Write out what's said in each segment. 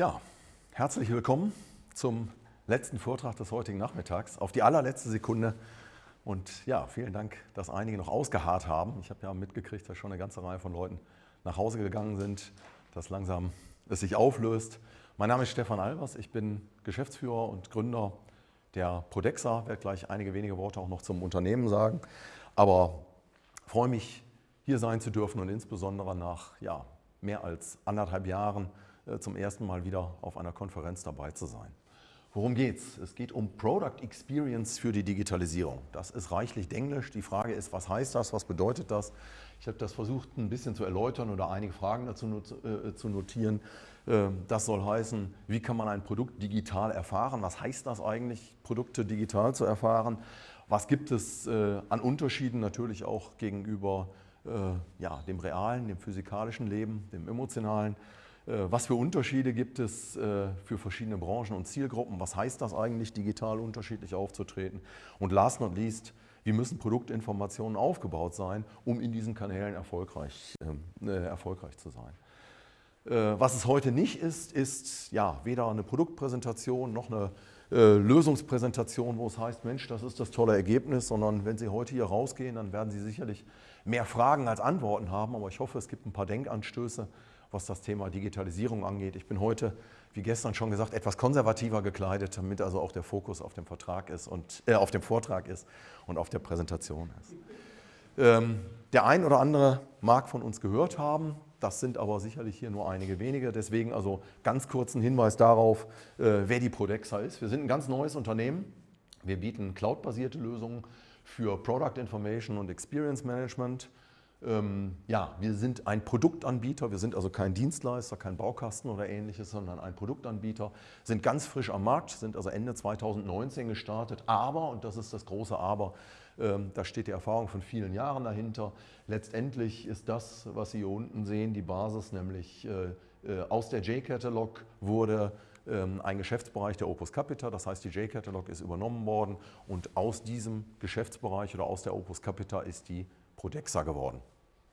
Ja, herzlich willkommen zum letzten Vortrag des heutigen Nachmittags. Auf die allerletzte Sekunde. Und ja, vielen Dank, dass einige noch ausgeharrt haben. Ich habe ja mitgekriegt, dass schon eine ganze Reihe von Leuten nach Hause gegangen sind, dass langsam es sich auflöst. Mein Name ist Stefan Albers, ich bin Geschäftsführer und Gründer der Prodexa, werde gleich einige wenige Worte auch noch zum Unternehmen sagen. Aber freue mich, hier sein zu dürfen und insbesondere nach ja, mehr als anderthalb Jahren zum ersten Mal wieder auf einer Konferenz dabei zu sein. Worum geht Es geht um Product Experience für die Digitalisierung. Das ist reichlich Englisch. Die Frage ist, was heißt das, was bedeutet das? Ich habe das versucht ein bisschen zu erläutern oder einige Fragen dazu äh, zu notieren. Ähm, das soll heißen, wie kann man ein Produkt digital erfahren? Was heißt das eigentlich, Produkte digital zu erfahren? Was gibt es äh, an Unterschieden natürlich auch gegenüber äh, ja, dem realen, dem physikalischen Leben, dem emotionalen? Äh, was für Unterschiede gibt es für verschiedene Branchen und Zielgruppen? Was heißt das eigentlich, digital unterschiedlich aufzutreten? Und last not least, wie müssen Produktinformationen aufgebaut sein, um in diesen Kanälen erfolgreich, äh, erfolgreich zu sein? Äh, was es heute nicht ist, ist ja weder eine Produktpräsentation noch eine äh, Lösungspräsentation, wo es heißt, Mensch, das ist das tolle Ergebnis, sondern wenn Sie heute hier rausgehen, dann werden Sie sicherlich mehr Fragen als Antworten haben, aber ich hoffe, es gibt ein paar Denkanstöße, was das Thema Digitalisierung angeht. Ich bin heute, wie gestern schon gesagt, etwas konservativer gekleidet, damit also auch der Fokus auf dem, Vertrag ist und, äh, auf dem Vortrag ist und auf der Präsentation ist. Ähm, der ein oder andere mag von uns gehört haben, das sind aber sicherlich hier nur einige wenige. Deswegen also ganz kurzen Hinweis darauf, äh, wer die Prodexa ist. Wir sind ein ganz neues Unternehmen. Wir bieten cloudbasierte Lösungen für Product Information und Experience Management. Ähm, ja, wir sind ein Produktanbieter, wir sind also kein Dienstleister, kein Baukasten oder ähnliches, sondern ein Produktanbieter, sind ganz frisch am Markt, sind also Ende 2019 gestartet, aber, und das ist das große Aber, ähm, da steht die Erfahrung von vielen Jahren dahinter. Letztendlich ist das, was Sie hier unten sehen, die Basis, nämlich äh, äh, aus der J-Catalog wurde ähm, ein Geschäftsbereich der Opus Capita, das heißt die J-Catalog ist übernommen worden. Und aus diesem Geschäftsbereich oder aus der Opus Capita ist die Prodexa geworden.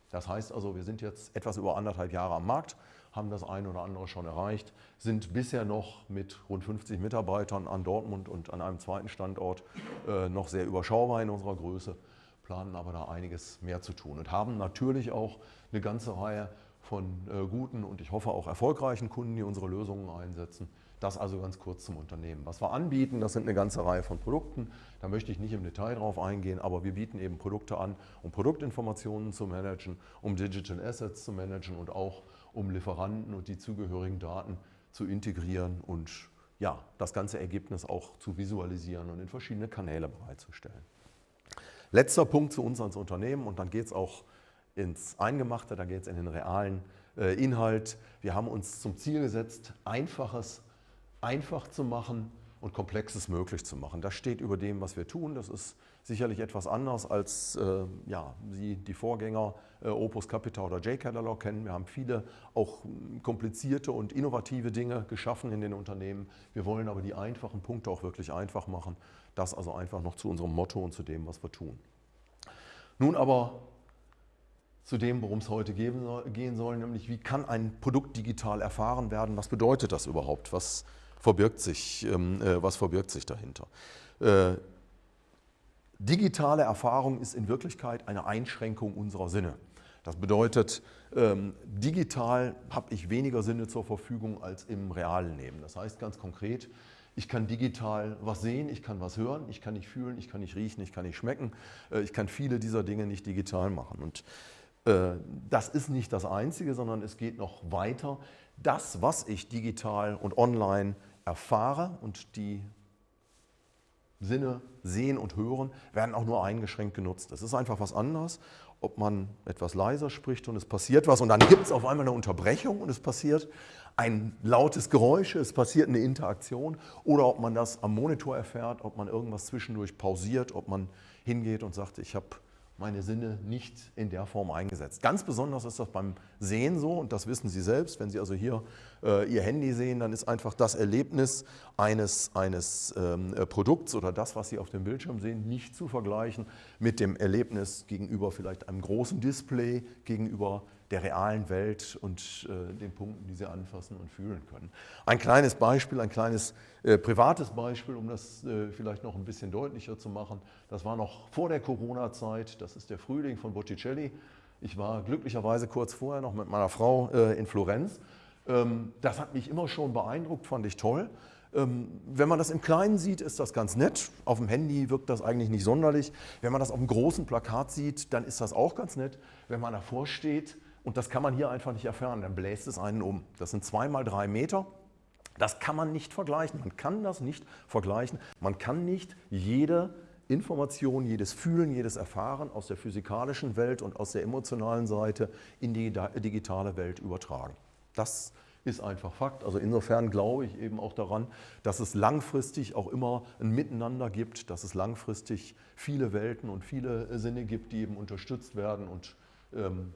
Das heißt also, wir sind jetzt etwas über anderthalb Jahre am Markt, haben das eine oder andere schon erreicht, sind bisher noch mit rund 50 Mitarbeitern an Dortmund und an einem zweiten Standort äh, noch sehr überschaubar in unserer Größe, planen aber da einiges mehr zu tun und haben natürlich auch eine ganze Reihe von äh, guten und ich hoffe auch erfolgreichen Kunden, die unsere Lösungen einsetzen. Das also ganz kurz zum Unternehmen. Was wir anbieten, das sind eine ganze Reihe von Produkten. Da möchte ich nicht im Detail drauf eingehen, aber wir bieten eben Produkte an, um Produktinformationen zu managen, um Digital Assets zu managen und auch um Lieferanten und die zugehörigen Daten zu integrieren und ja, das ganze Ergebnis auch zu visualisieren und in verschiedene Kanäle bereitzustellen. Letzter Punkt zu uns als Unternehmen und dann geht es auch ins Eingemachte, da geht es in den realen äh, Inhalt. Wir haben uns zum Ziel gesetzt, Einfaches einfach zu machen und Komplexes möglich zu machen. Das steht über dem, was wir tun. Das ist sicherlich etwas anders, als äh, ja, Sie die Vorgänger äh, Opus Capital oder J-Catalog kennen. Wir haben viele auch komplizierte und innovative Dinge geschaffen in den Unternehmen. Wir wollen aber die einfachen Punkte auch wirklich einfach machen. Das also einfach noch zu unserem Motto und zu dem, was wir tun. Nun aber zu dem, worum es heute gehen soll, nämlich wie kann ein Produkt digital erfahren werden? Was bedeutet das überhaupt? Was verbirgt sich, ähm, äh, was verbirgt sich dahinter? Äh, digitale Erfahrung ist in Wirklichkeit eine Einschränkung unserer Sinne. Das bedeutet, ähm, digital habe ich weniger Sinne zur Verfügung als im realen Leben. Das heißt ganz konkret, ich kann digital was sehen, ich kann was hören, ich kann nicht fühlen, ich kann nicht riechen, ich kann nicht schmecken. Äh, ich kann viele dieser Dinge nicht digital machen. Und äh, das ist nicht das Einzige, sondern es geht noch weiter. Das, was ich digital und online erfahre und die Sinne sehen und hören, werden auch nur eingeschränkt genutzt. Es ist einfach was anderes, ob man etwas leiser spricht und es passiert was und dann gibt es auf einmal eine Unterbrechung und es passiert ein lautes Geräusch, es passiert eine Interaktion oder ob man das am Monitor erfährt, ob man irgendwas zwischendurch pausiert, ob man hingeht und sagt, ich habe meine Sinne nicht in der Form eingesetzt. Ganz besonders ist das beim Sehen so und das wissen Sie selbst. Wenn Sie also hier äh, Ihr Handy sehen, dann ist einfach das Erlebnis eines, eines ähm, äh, Produkts oder das, was Sie auf dem Bildschirm sehen, nicht zu vergleichen mit dem Erlebnis gegenüber vielleicht einem großen Display, gegenüber der realen Welt und äh, den Punkten, die Sie anfassen und fühlen können. Ein kleines Beispiel, ein kleines äh, privates Beispiel, um das äh, vielleicht noch ein bisschen deutlicher zu machen. Das war noch vor der Corona-Zeit, das ist der Frühling von Botticelli. Ich war glücklicherweise kurz vorher noch mit meiner Frau äh, in Florenz. Ähm, das hat mich immer schon beeindruckt, fand ich toll. Ähm, wenn man das im Kleinen sieht, ist das ganz nett. Auf dem Handy wirkt das eigentlich nicht sonderlich. Wenn man das auf einem großen Plakat sieht, dann ist das auch ganz nett. Wenn man davor steht, und das kann man hier einfach nicht erfahren, dann bläst es einen um. Das sind zwei mal drei Meter. Das kann man nicht vergleichen. Man kann das nicht vergleichen. Man kann nicht jede Information, jedes Fühlen, jedes Erfahren aus der physikalischen Welt und aus der emotionalen Seite in die digitale Welt übertragen. Das ist einfach Fakt. Also insofern glaube ich eben auch daran, dass es langfristig auch immer ein Miteinander gibt, dass es langfristig viele Welten und viele Sinne gibt, die eben unterstützt werden und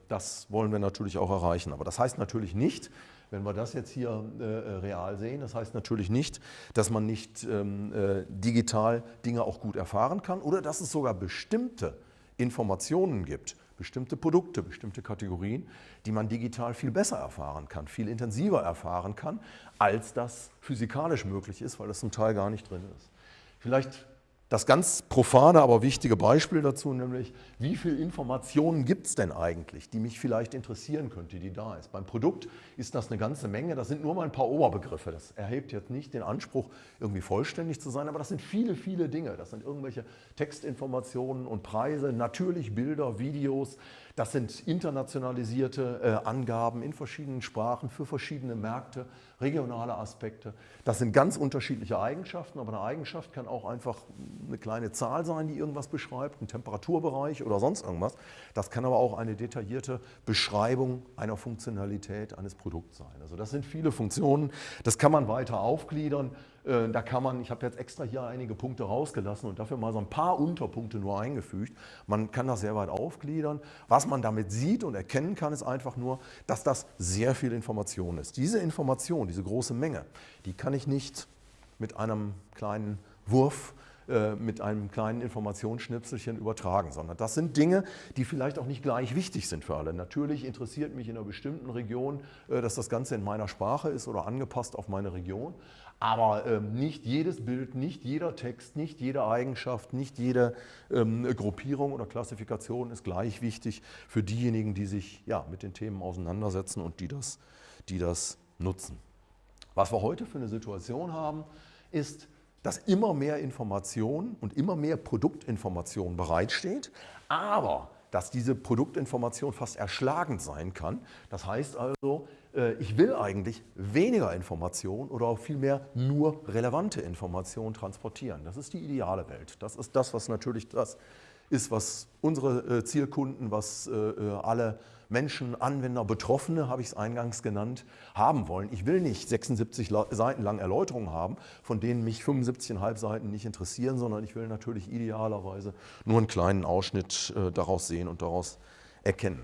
das wollen wir natürlich auch erreichen. Aber das heißt natürlich nicht, wenn wir das jetzt hier äh, real sehen, das heißt natürlich nicht, dass man nicht ähm, äh, digital Dinge auch gut erfahren kann oder dass es sogar bestimmte Informationen gibt, bestimmte Produkte, bestimmte Kategorien, die man digital viel besser erfahren kann, viel intensiver erfahren kann, als das physikalisch möglich ist, weil das zum Teil gar nicht drin ist. Vielleicht das ganz profane, aber wichtige Beispiel dazu, nämlich wie viel Informationen gibt es denn eigentlich, die mich vielleicht interessieren könnte, die da ist. Beim Produkt ist das eine ganze Menge, das sind nur mal ein paar Oberbegriffe. Das erhebt jetzt nicht den Anspruch, irgendwie vollständig zu sein, aber das sind viele, viele Dinge. Das sind irgendwelche Textinformationen und Preise, natürlich Bilder, Videos, das sind internationalisierte äh, Angaben in verschiedenen Sprachen für verschiedene Märkte, regionale Aspekte. Das sind ganz unterschiedliche Eigenschaften, aber eine Eigenschaft kann auch einfach eine kleine Zahl sein, die irgendwas beschreibt, ein Temperaturbereich oder sonst irgendwas. Das kann aber auch eine detaillierte Beschreibung einer Funktionalität eines Produkts sein. Also das sind viele Funktionen, das kann man weiter aufgliedern. Äh, da kann man, ich habe jetzt extra hier einige Punkte rausgelassen und dafür mal so ein paar Unterpunkte nur eingefügt. Man kann das sehr weit aufgliedern. Was man damit sieht und erkennen kann, ist einfach nur, dass das sehr viel Information ist. Diese Information, diese große Menge, die kann ich nicht mit einem kleinen Wurf mit einem kleinen Informationsschnipselchen übertragen, sondern das sind Dinge, die vielleicht auch nicht gleich wichtig sind für alle. Natürlich interessiert mich in einer bestimmten Region, äh, dass das Ganze in meiner Sprache ist oder angepasst auf meine Region, aber ähm, nicht jedes Bild, nicht jeder Text, nicht jede Eigenschaft, nicht jede ähm, Gruppierung oder Klassifikation ist gleich wichtig für diejenigen, die sich ja, mit den Themen auseinandersetzen und die das, die das nutzen. Was wir heute für eine Situation haben, ist, dass immer mehr Information und immer mehr Produktinformation bereitsteht, aber dass diese Produktinformation fast erschlagend sein kann. Das heißt also, äh, ich will eigentlich weniger Information oder auch vielmehr nur relevante Information transportieren. Das ist die ideale Welt. Das ist das, was natürlich das ist, was unsere äh, Zielkunden, was äh, alle Menschen, Anwender, Betroffene, habe ich es eingangs genannt, haben wollen. Ich will nicht 76 Seiten lang Erläuterungen haben, von denen mich 75,5 Seiten nicht interessieren, sondern ich will natürlich idealerweise nur einen kleinen Ausschnitt äh, daraus sehen und daraus erkennen.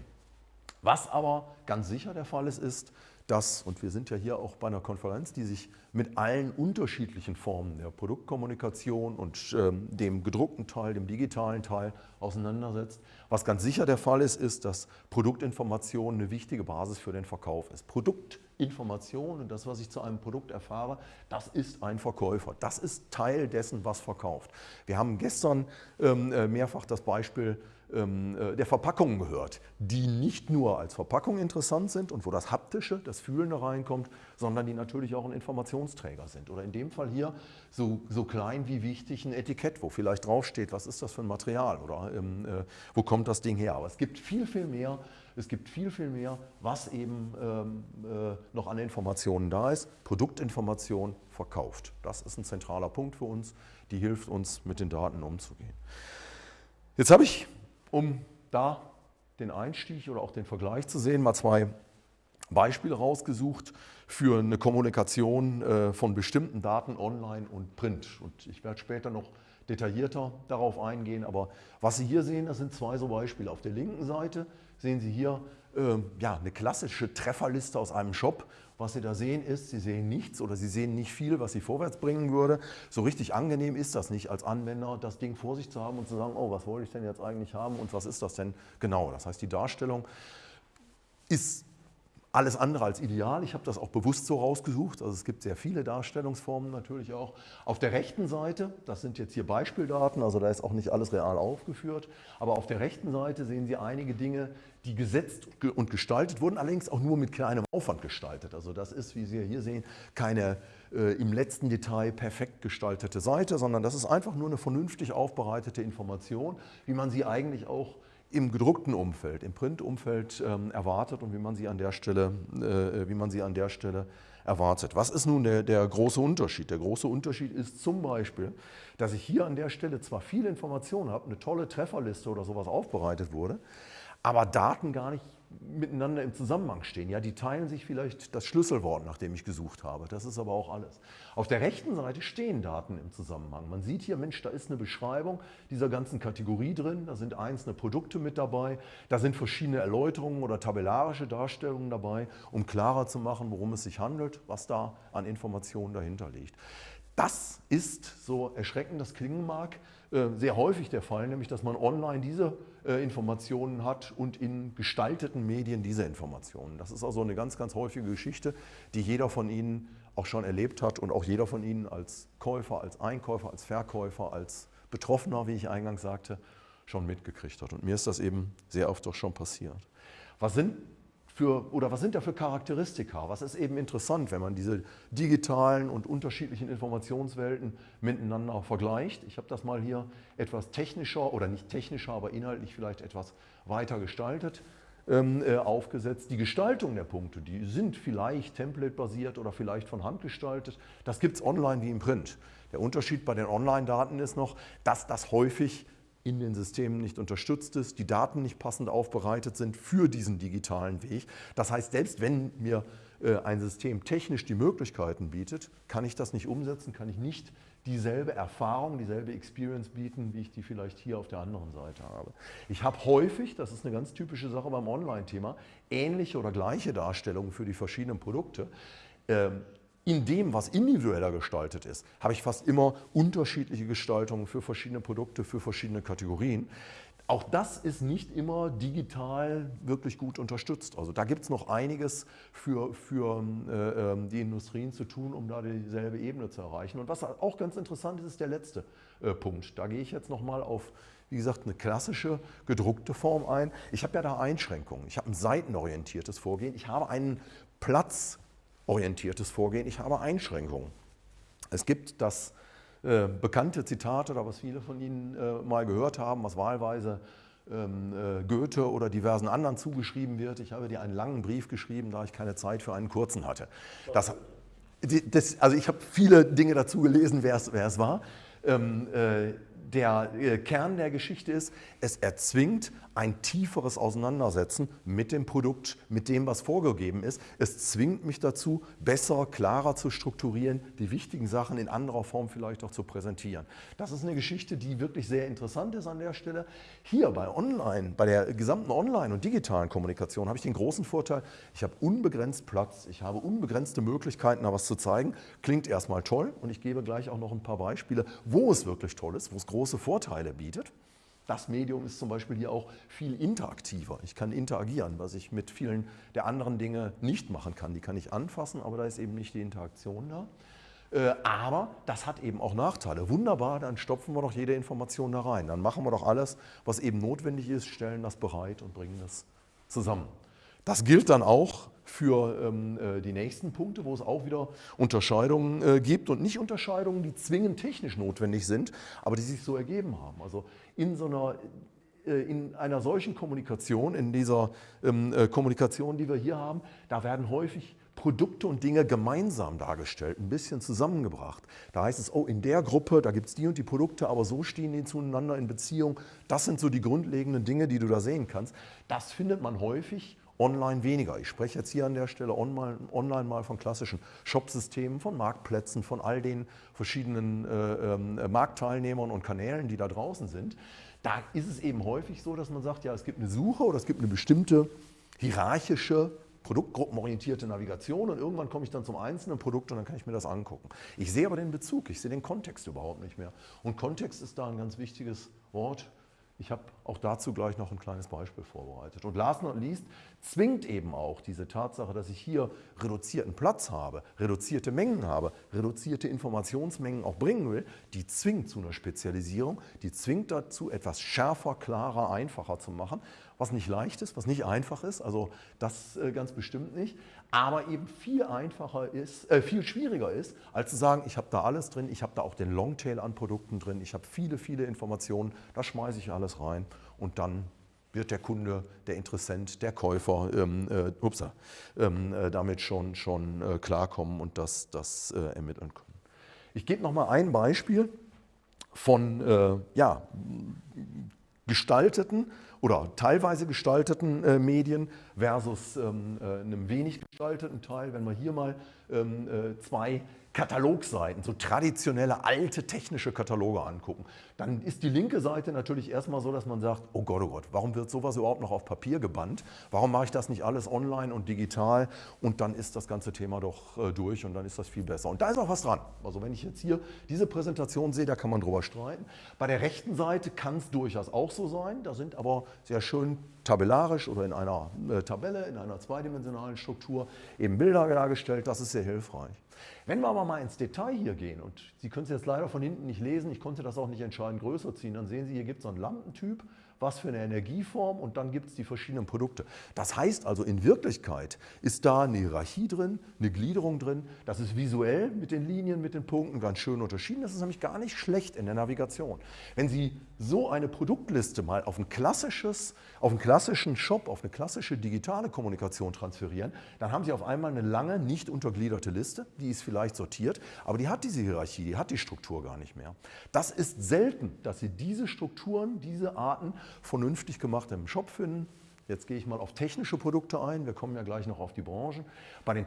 Was aber ganz sicher der Fall ist, ist, dass, und wir sind ja hier auch bei einer Konferenz, die sich mit allen unterschiedlichen Formen der Produktkommunikation und ähm, dem gedruckten Teil, dem digitalen Teil auseinandersetzt. Was ganz sicher der Fall ist, ist, dass Produktinformation eine wichtige Basis für den Verkauf ist. Produktinformation und das, was ich zu einem Produkt erfahre, das ist ein Verkäufer. Das ist Teil dessen, was verkauft. Wir haben gestern ähm, äh, mehrfach das Beispiel der Verpackungen gehört, die nicht nur als Verpackung interessant sind und wo das Haptische, das Fühlende reinkommt, sondern die natürlich auch ein Informationsträger sind. Oder in dem Fall hier so, so klein wie wichtig ein Etikett, wo vielleicht draufsteht, was ist das für ein Material oder ähm, äh, wo kommt das Ding her. Aber es gibt viel, viel mehr, es gibt viel, viel mehr, was eben ähm, äh, noch an Informationen da ist. Produktinformation verkauft. Das ist ein zentraler Punkt für uns, die hilft uns, mit den Daten umzugehen. Jetzt habe ich um da den Einstieg oder auch den Vergleich zu sehen, mal zwei Beispiele rausgesucht für eine Kommunikation äh, von bestimmten Daten online und print. Und ich werde später noch detaillierter darauf eingehen. Aber was Sie hier sehen, das sind zwei so Beispiele. Auf der linken Seite sehen Sie hier äh, ja, eine klassische Trefferliste aus einem Shop. Was Sie da sehen ist, Sie sehen nichts oder Sie sehen nicht viel, was Sie vorwärts bringen würde. So richtig angenehm ist das nicht als Anwender, das Ding vor sich zu haben und zu sagen, oh, was wollte ich denn jetzt eigentlich haben und was ist das denn genau. Das heißt, die Darstellung ist alles andere als ideal. Ich habe das auch bewusst so rausgesucht. Also es gibt sehr viele Darstellungsformen natürlich auch. Auf der rechten Seite, das sind jetzt hier Beispieldaten, also da ist auch nicht alles real aufgeführt, aber auf der rechten Seite sehen Sie einige Dinge, die gesetzt und gestaltet wurden, allerdings auch nur mit kleinem Aufwand gestaltet. Also das ist, wie Sie hier sehen, keine äh, im letzten Detail perfekt gestaltete Seite, sondern das ist einfach nur eine vernünftig aufbereitete Information, wie man sie eigentlich auch im gedruckten Umfeld, im Printumfeld ähm, erwartet und wie man sie an der Stelle, äh, wie man sie an der Stelle erwartet. Was ist nun der, der große Unterschied? Der große Unterschied ist zum Beispiel, dass ich hier an der Stelle zwar viele Informationen habe, eine tolle Trefferliste oder sowas aufbereitet wurde, aber Daten gar nicht miteinander im Zusammenhang stehen. Ja, die teilen sich vielleicht das Schlüsselwort, nach dem ich gesucht habe. Das ist aber auch alles. Auf der rechten Seite stehen Daten im Zusammenhang. Man sieht hier, Mensch, da ist eine Beschreibung dieser ganzen Kategorie drin. Da sind einzelne Produkte mit dabei. Da sind verschiedene Erläuterungen oder tabellarische Darstellungen dabei, um klarer zu machen, worum es sich handelt, was da an Informationen dahinter liegt. Das ist, so erschreckend das klingen mag, sehr häufig der Fall, nämlich dass man online diese äh, Informationen hat und in gestalteten Medien diese Informationen. Das ist also eine ganz, ganz häufige Geschichte, die jeder von Ihnen auch schon erlebt hat und auch jeder von Ihnen als Käufer, als Einkäufer, als Verkäufer, als Betroffener, wie ich eingangs sagte, schon mitgekriegt hat. Und mir ist das eben sehr oft auch schon passiert. Was sind für, oder was sind da für Charakteristika? Was ist eben interessant, wenn man diese digitalen und unterschiedlichen Informationswelten miteinander vergleicht? Ich habe das mal hier etwas technischer oder nicht technischer, aber inhaltlich vielleicht etwas weiter gestaltet ähm, äh, aufgesetzt. Die Gestaltung der Punkte, die sind vielleicht template-basiert oder vielleicht von Hand gestaltet. Das gibt es online wie im Print. Der Unterschied bei den Online-Daten ist noch, dass das häufig in den Systemen nicht unterstützt ist, die Daten nicht passend aufbereitet sind für diesen digitalen Weg. Das heißt, selbst wenn mir äh, ein System technisch die Möglichkeiten bietet, kann ich das nicht umsetzen, kann ich nicht dieselbe Erfahrung, dieselbe Experience bieten, wie ich die vielleicht hier auf der anderen Seite habe. Ich habe häufig, das ist eine ganz typische Sache beim Online-Thema, ähnliche oder gleiche Darstellungen für die verschiedenen Produkte. In dem, was individueller gestaltet ist, habe ich fast immer unterschiedliche Gestaltungen für verschiedene Produkte, für verschiedene Kategorien. Auch das ist nicht immer digital wirklich gut unterstützt. Also da gibt es noch einiges für, für äh, ähm, die Industrien zu tun, um da dieselbe Ebene zu erreichen. Und was auch ganz interessant ist, ist der letzte äh, Punkt. Da gehe ich jetzt nochmal auf, wie gesagt, eine klassische gedruckte Form ein. Ich habe ja da Einschränkungen. Ich habe ein seitenorientiertes Vorgehen. Ich habe einen Platz orientiertes Vorgehen, ich habe Einschränkungen. Es gibt das äh, bekannte Zitat, oder was viele von Ihnen äh, mal gehört haben, was wahlweise ähm, äh, Goethe oder diversen anderen zugeschrieben wird. Ich habe dir einen langen Brief geschrieben, da ich keine Zeit für einen kurzen hatte. Das, das, also ich habe viele Dinge dazu gelesen, wer es, war. Ähm, äh, der äh, Kern der Geschichte ist, es erzwingt ein tieferes Auseinandersetzen mit dem Produkt, mit dem, was vorgegeben ist. Es zwingt mich dazu, besser, klarer zu strukturieren, die wichtigen Sachen in anderer Form vielleicht auch zu präsentieren. Das ist eine Geschichte, die wirklich sehr interessant ist an der Stelle. Hier bei Online, bei der gesamten Online- und digitalen Kommunikation habe ich den großen Vorteil, ich habe unbegrenzt Platz, ich habe unbegrenzte Möglichkeiten, da was zu zeigen. Klingt erstmal toll und ich gebe gleich auch noch ein paar Beispiele, wo es wirklich toll ist, wo es große Vorteile bietet. Das Medium ist zum Beispiel hier auch viel interaktiver. Ich kann interagieren, was ich mit vielen der anderen Dinge nicht machen kann. Die kann ich anfassen, aber da ist eben nicht die Interaktion da. Äh, aber das hat eben auch Nachteile. Wunderbar, dann stopfen wir doch jede Information da rein. Dann machen wir doch alles, was eben notwendig ist, stellen das bereit und bringen das zusammen. Das gilt dann auch für ähm, äh, die nächsten Punkte, wo es auch wieder Unterscheidungen äh, gibt und nicht Unterscheidungen, die zwingend technisch notwendig sind, aber die sich so ergeben haben. Also in so einer äh, in einer solchen Kommunikation, in dieser ähm, äh, Kommunikation, die wir hier haben, da werden häufig Produkte und Dinge gemeinsam dargestellt, ein bisschen zusammengebracht. Da heißt es, oh, in der Gruppe, da gibt es die und die Produkte, aber so stehen die zueinander in Beziehung. Das sind so die grundlegenden Dinge, die du da sehen kannst. Das findet man häufig online weniger. Ich spreche jetzt hier an der Stelle online, mal von klassischen Shopsystemen, von Marktplätzen, von all den verschiedenen äh, äh, Marktteilnehmern und Kanälen, die da draußen sind. Da ist es eben häufig so, dass man sagt, ja, es gibt eine Suche oder es gibt eine bestimmte hierarchische produktgruppenorientierte Navigation und irgendwann komme ich dann zum einzelnen Produkt und dann kann ich mir das angucken. Ich sehe aber den Bezug, ich sehe den Kontext überhaupt nicht mehr. Und Kontext ist da ein ganz wichtiges Wort. Ich habe auch dazu gleich noch ein kleines Beispiel vorbereitet. Und last not least zwingt eben auch diese Tatsache, dass ich hier reduzierten Platz habe, reduzierte Mengen habe, reduzierte Informationsmengen auch bringen will, die zwingt zu einer Spezialisierung, die zwingt dazu, etwas schärfer, klarer, einfacher zu machen, was nicht leicht ist, was nicht einfach ist, also das äh, ganz bestimmt nicht, aber eben viel einfacher ist, äh, viel schwieriger ist, als zu sagen, ich habe da alles drin, ich habe da auch den Longtail an Produkten drin, ich habe viele, viele Informationen, da schmeiße ich alles rein und dann wird der Kunde, der Interessent, der Käufer ähm, äh, upsa, ähm, äh, damit schon, schon äh, klarkommen und das, das äh, ermitteln können. Ich gebe noch mal ein Beispiel von äh, ja, gestalteten oder teilweise gestalteten äh, Medien versus ähm, äh, einem wenig gestalteten Teil. Wenn wir hier mal ähm, äh, zwei Katalogseiten, so traditionelle alte technische Kataloge angucken, dann ist die linke Seite natürlich erstmal so, dass man sagt, oh Gott, oh Gott, warum wird sowas überhaupt noch auf Papier gebannt? Warum mache ich das nicht alles online und digital? Und dann ist das ganze Thema doch äh, durch und dann ist das viel besser. Und da ist auch was dran. Also wenn ich jetzt hier diese Präsentation sehe, da kann man drüber streiten. Bei der rechten Seite kann es durchaus auch so sein. Da sind aber sehr schön tabellarisch oder in einer äh, Tabelle, in einer zweidimensionalen Struktur eben Bilder dargestellt. Das ist sehr hilfreich. Wenn wir aber mal ins Detail hier gehen, und Sie können es jetzt leider von hinten nicht lesen, ich konnte das auch nicht entscheidend größer ziehen, dann sehen Sie, hier gibt es so einen Lampentyp, was für eine Energieform und dann gibt es die verschiedenen Produkte. Das heißt also, in Wirklichkeit ist da eine Hierarchie drin, eine Gliederung drin. Das ist visuell mit den Linien, mit den Punkten ganz schön unterschieden. Das ist nämlich gar nicht schlecht in der Navigation. Wenn Sie so eine Produktliste mal auf ein klassisches, auf einen klassischen Shop, auf eine klassische digitale Kommunikation transferieren, dann haben Sie auf einmal eine lange, nicht untergliederte Liste. Die ist vielleicht sortiert, aber die hat diese Hierarchie, die hat die Struktur gar nicht mehr. Das ist selten, dass Sie diese Strukturen, diese Arten vernünftig gemacht im Shop finden. Jetzt gehe ich mal auf technische Produkte ein. Wir kommen ja gleich noch auf die Branchen. Bei den,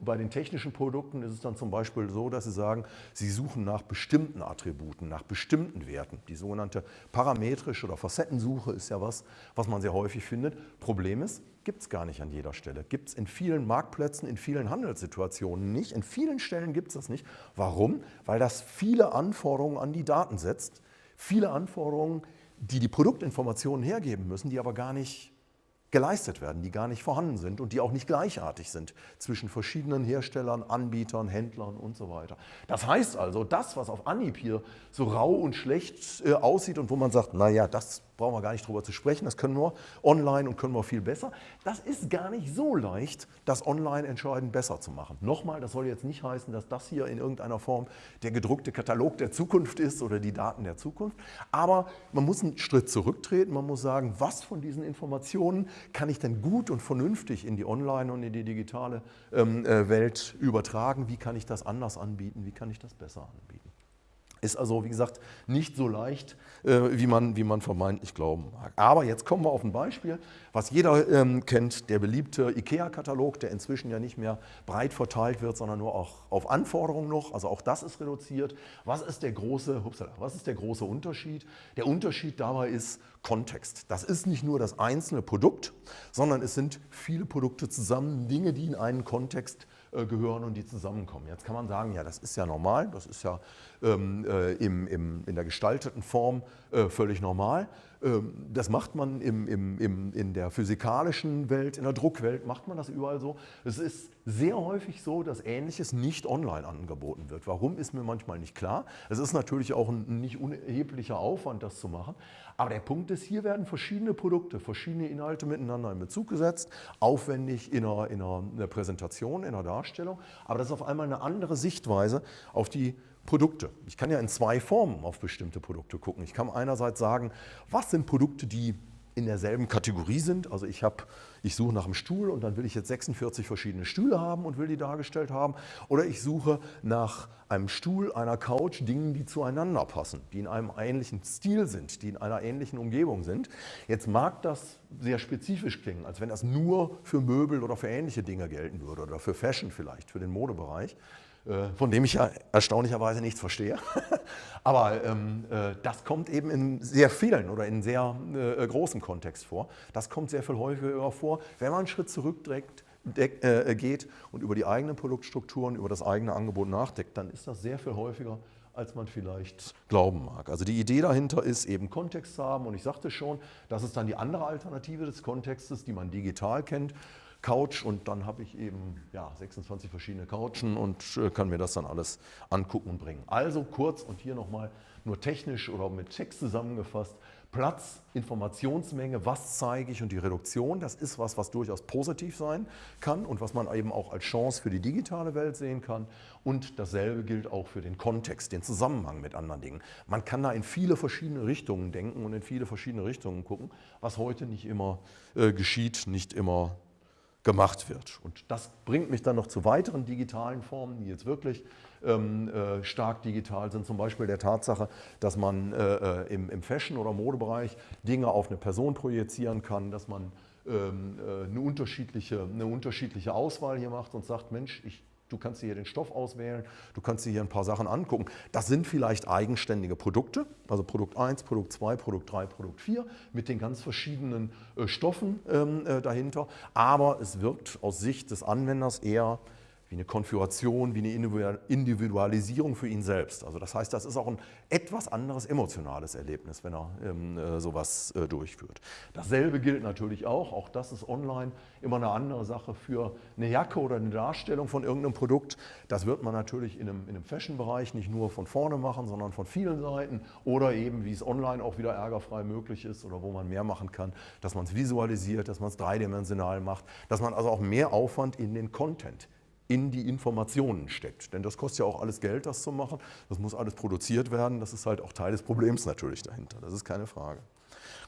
bei den, technischen Produkten ist es dann zum Beispiel so, dass Sie sagen, Sie suchen nach bestimmten Attributen, nach bestimmten Werten. Die sogenannte parametrische oder Facettensuche ist ja was, was man sehr häufig findet. Problem ist, gibt es gar nicht an jeder Stelle. Gibt es in vielen Marktplätzen, in vielen Handelssituationen nicht. In vielen Stellen gibt es das nicht. Warum? Weil das viele Anforderungen an die Daten setzt. Viele Anforderungen, die die Produktinformationen hergeben müssen, die aber gar nicht geleistet werden, die gar nicht vorhanden sind und die auch nicht gleichartig sind zwischen verschiedenen Herstellern, Anbietern, Händlern und so weiter. Das heißt also, das, was auf Anhieb hier so rau und schlecht äh, aussieht und wo man sagt, naja, das brauchen wir gar nicht drüber zu sprechen, das können wir online und können wir viel besser. Das ist gar nicht so leicht, das online entscheidend besser zu machen. Nochmal, das soll jetzt nicht heißen, dass das hier in irgendeiner Form der gedruckte Katalog der Zukunft ist oder die Daten der Zukunft, aber man muss einen Schritt zurücktreten, man muss sagen, was von diesen Informationen kann ich denn gut und vernünftig in die Online- und in die digitale ähm, äh, Welt übertragen, wie kann ich das anders anbieten, wie kann ich das besser anbieten. Ist also, wie gesagt, nicht so leicht, äh, wie, man, wie man vermeintlich glauben mag. Aber jetzt kommen wir auf ein Beispiel, was jeder ähm, kennt, der beliebte IKEA-Katalog, der inzwischen ja nicht mehr breit verteilt wird, sondern nur auch auf Anforderungen noch. Also auch das ist reduziert. Was ist der große, hupsala, was ist der große Unterschied? Der Unterschied dabei ist Kontext. Das ist nicht nur das einzelne Produkt, sondern es sind viele Produkte zusammen, Dinge, die in einen Kontext äh, gehören und die zusammenkommen. Jetzt kann man sagen, ja, das ist ja normal, das ist ja ähm, äh, im, im, in der gestalteten Form äh, völlig normal. Ähm, das macht man im, im, in der physikalischen Welt, in der Druckwelt, macht man das überall so. Es ist sehr häufig so, dass Ähnliches nicht online angeboten wird. Warum, ist mir manchmal nicht klar. Es ist natürlich auch ein nicht unerheblicher Aufwand, das zu machen. Aber der Punkt ist, hier werden verschiedene Produkte, verschiedene Inhalte miteinander in Bezug gesetzt, aufwendig in einer, in einer Präsentation, in einer Darstellung. Aber das ist auf einmal eine andere Sichtweise auf die Produkte. Ich kann ja in zwei Formen auf bestimmte Produkte gucken. Ich kann einerseits sagen, was sind Produkte, die in derselben Kategorie sind. Also ich, hab, ich suche nach einem Stuhl und dann will ich jetzt 46 verschiedene Stühle haben und will die dargestellt haben. Oder ich suche nach einem Stuhl, einer Couch, Dingen, die zueinander passen, die in einem ähnlichen Stil sind, die in einer ähnlichen Umgebung sind. Jetzt mag das sehr spezifisch klingen, als wenn das nur für Möbel oder für ähnliche Dinge gelten würde oder für Fashion vielleicht, für den Modebereich. Äh, von dem ich ja erstaunlicherweise nichts verstehe. Aber ähm, äh, das kommt eben in sehr vielen oder in sehr äh, großem Kontext vor. Das kommt sehr viel häufiger vor, wenn man einen Schritt zurückdeckt, äh, geht und über die eigenen Produktstrukturen, über das eigene Angebot nachdenkt, dann ist das sehr viel häufiger, als man vielleicht glauben mag. Also die Idee dahinter ist eben Kontext zu haben und ich sagte schon, das ist dann die andere Alternative des Kontextes, die man digital kennt. Couch und dann habe ich eben ja, 26 verschiedene Couchen und äh, kann mir das dann alles angucken und bringen. Also kurz und hier nochmal nur technisch oder mit Text zusammengefasst, Platz, Informationsmenge, was zeige ich und die Reduktion, das ist was, was durchaus positiv sein kann und was man eben auch als Chance für die digitale Welt sehen kann. Und dasselbe gilt auch für den Kontext, den Zusammenhang mit anderen Dingen. Man kann da in viele verschiedene Richtungen denken und in viele verschiedene Richtungen gucken, was heute nicht immer äh, geschieht, nicht immer gemacht wird. Und das bringt mich dann noch zu weiteren digitalen Formen, die jetzt wirklich ähm, äh, stark digital sind. Zum Beispiel der Tatsache, dass man äh, äh im, im Fashion- oder Modebereich Dinge auf eine Person projizieren kann, dass man ähm, äh, eine, unterschiedliche, eine unterschiedliche Auswahl hier macht und sagt, Mensch, ich Du kannst dir hier den Stoff auswählen, du kannst dir hier ein paar Sachen angucken. Das sind vielleicht eigenständige Produkte, also Produkt 1, Produkt 2, Produkt 3, Produkt 4 mit den ganz verschiedenen äh, Stoffen ähm, äh, dahinter. Aber es wirkt aus Sicht des Anwenders eher wie eine Konfiguration, wie eine Individualisierung für ihn selbst. Also das heißt, das ist auch ein etwas anderes emotionales Erlebnis, wenn er ähm, äh, sowas äh, durchführt. Dasselbe gilt natürlich auch, auch das ist online immer eine andere Sache für eine Jacke oder eine Darstellung von irgendeinem Produkt. Das wird man natürlich in einem, in einem Fashion-Bereich nicht nur von vorne machen, sondern von vielen Seiten oder eben, wie es online auch wieder ärgerfrei möglich ist oder wo man mehr machen kann, dass man es visualisiert, dass man es dreidimensional macht, dass man also auch mehr Aufwand in den Content in die Informationen steckt. Denn das kostet ja auch alles Geld, das zu machen. Das muss alles produziert werden. Das ist halt auch Teil des Problems natürlich dahinter. Das ist keine Frage.